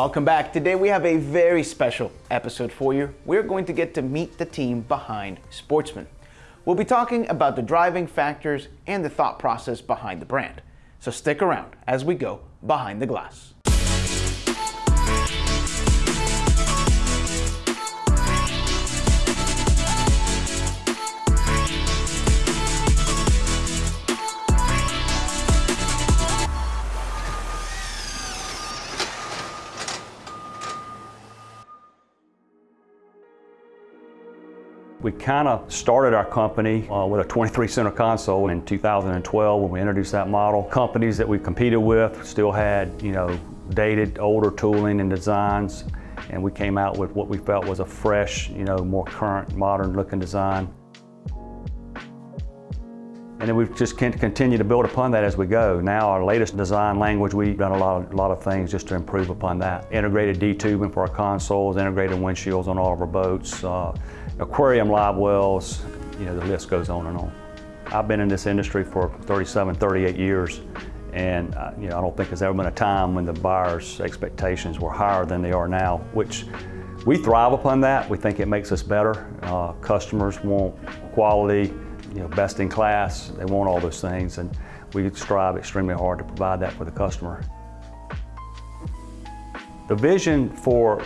Welcome back. Today we have a very special episode for you. We're going to get to meet the team behind Sportsman. We'll be talking about the driving factors and the thought process behind the brand. So stick around as we go behind the glass. Kind of started our company uh, with a 23 center console in 2012 when we introduced that model. Companies that we competed with still had, you know, dated older tooling and designs and we came out with what we felt was a fresh, you know, more current, modern looking design. And then we've just continued to build upon that as we go. Now our latest design language, we've done a lot, of, a lot of things just to improve upon that. Integrated D-tubing for our consoles, integrated windshields on all of our boats, uh, aquarium live wells, you know, the list goes on and on. I've been in this industry for 37, 38 years, and uh, you know, I don't think there's ever been a time when the buyers' expectations were higher than they are now, which we thrive upon that. We think it makes us better. Uh, customers want quality, you know, best in class. They want all those things, and we strive extremely hard to provide that for the customer. The vision for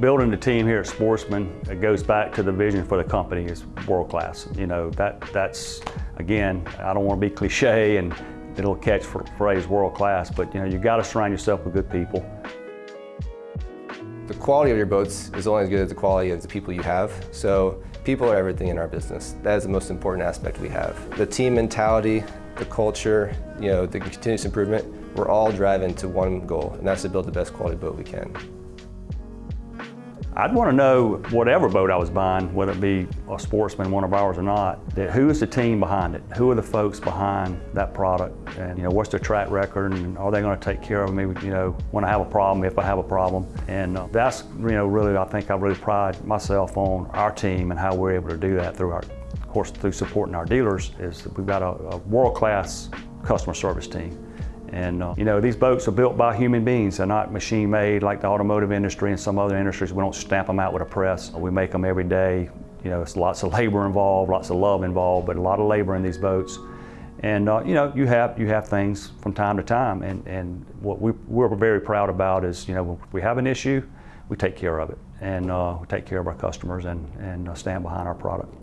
building the team here at Sportsman it goes back to the vision for the company is world class. You know, that that's, again, I don't want to be cliche and it'll catch for phrase world class, but you know, you got to surround yourself with good people. The quality of your boats is only as good as the quality of the people you have. So people are everything in our business. That is the most important aspect we have. The team mentality, the culture, you know, the continuous improvement, we're all driving to one goal, and that's to build the best quality boat we can. I'd want to know whatever boat I was buying, whether it be a sportsman, one of ours or not, that who is the team behind it? Who are the folks behind that product? And you know, what's their track record and are they going to take care of me, you know, when I have a problem, if I have a problem? And uh, that's, you know, really, I think I really pride myself on our team and how we're able to do that through our, of course, through supporting our dealers is that we've got a, a world-class customer service team. And uh, you know, these boats are built by human beings. They're not machine made like the automotive industry and some other industries. We don't stamp them out with a press. We make them every day. You know, it's lots of labor involved, lots of love involved, but a lot of labor in these boats. And uh, you know, you have you have things from time to time, and and what we we're very proud about is you know, we have an issue, we take care of it, and uh, we take care of our customers and and uh, stand behind our product.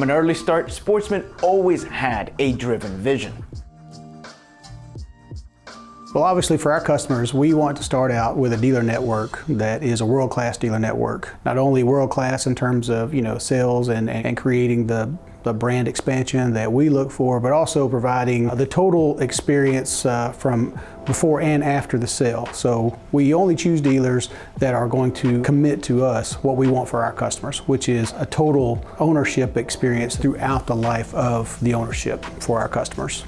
From an early start, Sportsman always had a driven vision. Well, obviously for our customers, we want to start out with a dealer network that is a world-class dealer network. Not only world-class in terms of, you know, sales and, and creating the the brand expansion that we look for, but also providing the total experience uh, from before and after the sale. So we only choose dealers that are going to commit to us what we want for our customers, which is a total ownership experience throughout the life of the ownership for our customers.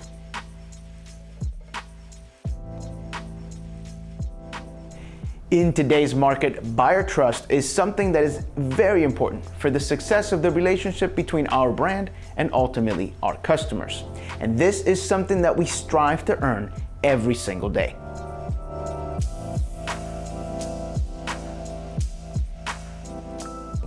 In today's market, buyer trust is something that is very important for the success of the relationship between our brand and ultimately our customers. And this is something that we strive to earn every single day.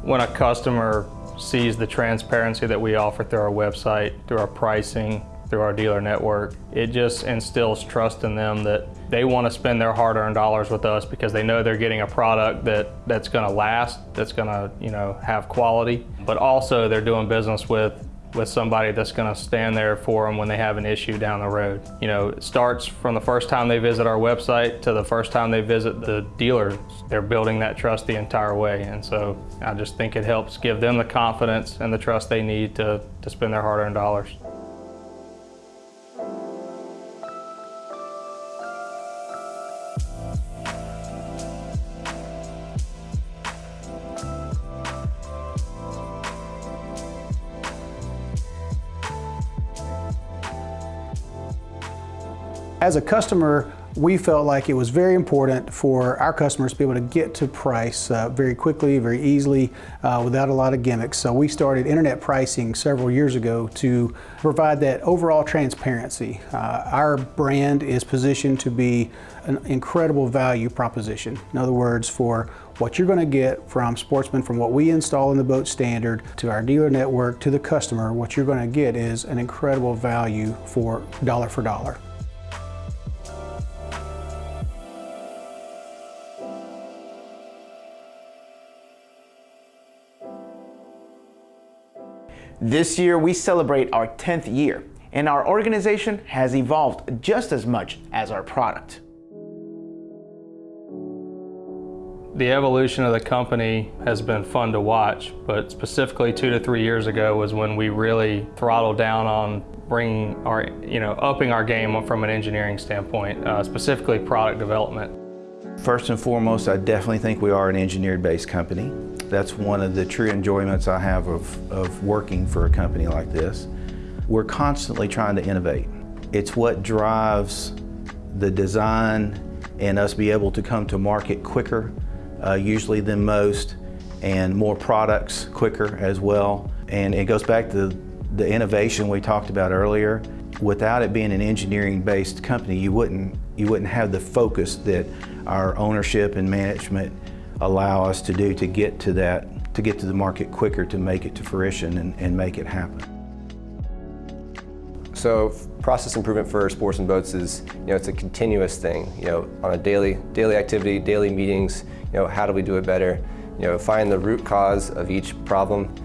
When a customer sees the transparency that we offer through our website, through our pricing, through our dealer network, it just instills trust in them that they want to spend their hard-earned dollars with us because they know they're getting a product that, that's going to last, that's going to you know have quality, but also they're doing business with with somebody that's going to stand there for them when they have an issue down the road. You know, it starts from the first time they visit our website to the first time they visit the dealer. They're building that trust the entire way. And so I just think it helps give them the confidence and the trust they need to, to spend their hard-earned dollars. As a customer, we felt like it was very important for our customers to be able to get to price uh, very quickly, very easily, uh, without a lot of gimmicks. So we started internet pricing several years ago to provide that overall transparency. Uh, our brand is positioned to be an incredible value proposition. In other words, for what you're going to get from Sportsman, from what we install in the boat standard to our dealer network to the customer, what you're going to get is an incredible value for dollar for dollar. This year we celebrate our 10th year and our organization has evolved just as much as our product. The evolution of the company has been fun to watch, but specifically two to three years ago was when we really throttled down on bringing our, you know, upping our game from an engineering standpoint, uh, specifically product development. First and foremost, I definitely think we are an engineered-based company. That's one of the true enjoyments I have of, of working for a company like this. We're constantly trying to innovate. It's what drives the design and us be able to come to market quicker, uh, usually than most, and more products quicker as well. And it goes back to the innovation we talked about earlier. Without it being an engineering-based company, you wouldn't, you wouldn't have the focus that our ownership and management allow us to do to get to that, to get to the market quicker, to make it to fruition and, and make it happen. So process improvement for Sportsman boats is, you know, it's a continuous thing, you know, on a daily, daily activity, daily meetings, you know, how do we do it better? You know, find the root cause of each problem,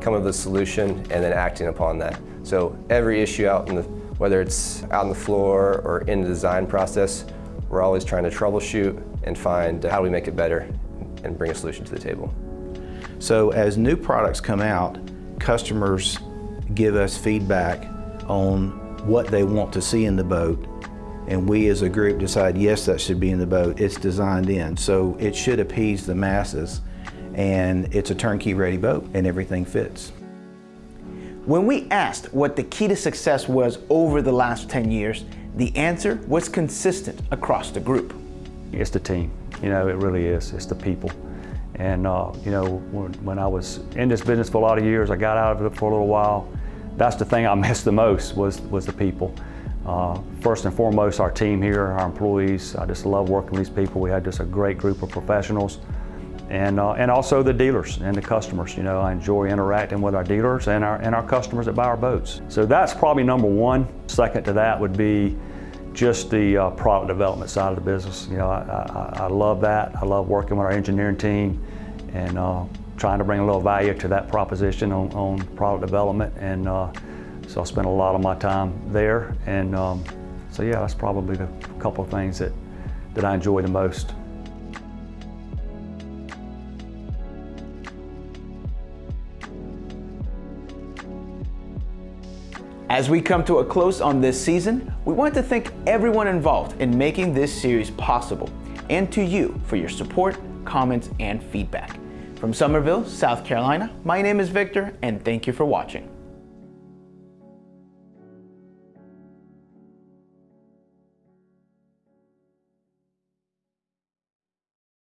come up with a solution, and then acting upon that. So every issue out in the, whether it's out on the floor or in the design process, we're always trying to troubleshoot and find how do we make it better and bring a solution to the table. So as new products come out, customers give us feedback on what they want to see in the boat and we as a group decide yes that should be in the boat. It's designed in. So it should appease the masses and it's a turnkey ready boat and everything fits. When we asked what the key to success was over the last 10 years the answer was consistent across the group. It's the team you know, it really is. It's the people. And, uh, you know, when, when, I was in this business for a lot of years, I got out of it for a little while. That's the thing I missed the most was, was the people. Uh, first and foremost, our team here, our employees. I just love working with these people. We had just a great group of professionals. And, uh, and also the dealers and the customers. You know, I enjoy interacting with our dealers and our, and our customers that buy our boats. So that's probably number one. Second to that would be just the uh, product development side of the business. You know, I, I, I, love that. I love working with our engineering team and uh, trying to bring a little value to that proposition on, on product development. And uh, so I spend a lot of my time there. And um, so yeah, that's probably the couple of things that, that I enjoy the most. As we come to a close on this season, we want to thank everyone involved in making this series possible and to you for your support, comments, and feedback. From Summerville, South Carolina, my name is Victor and thank you for watching.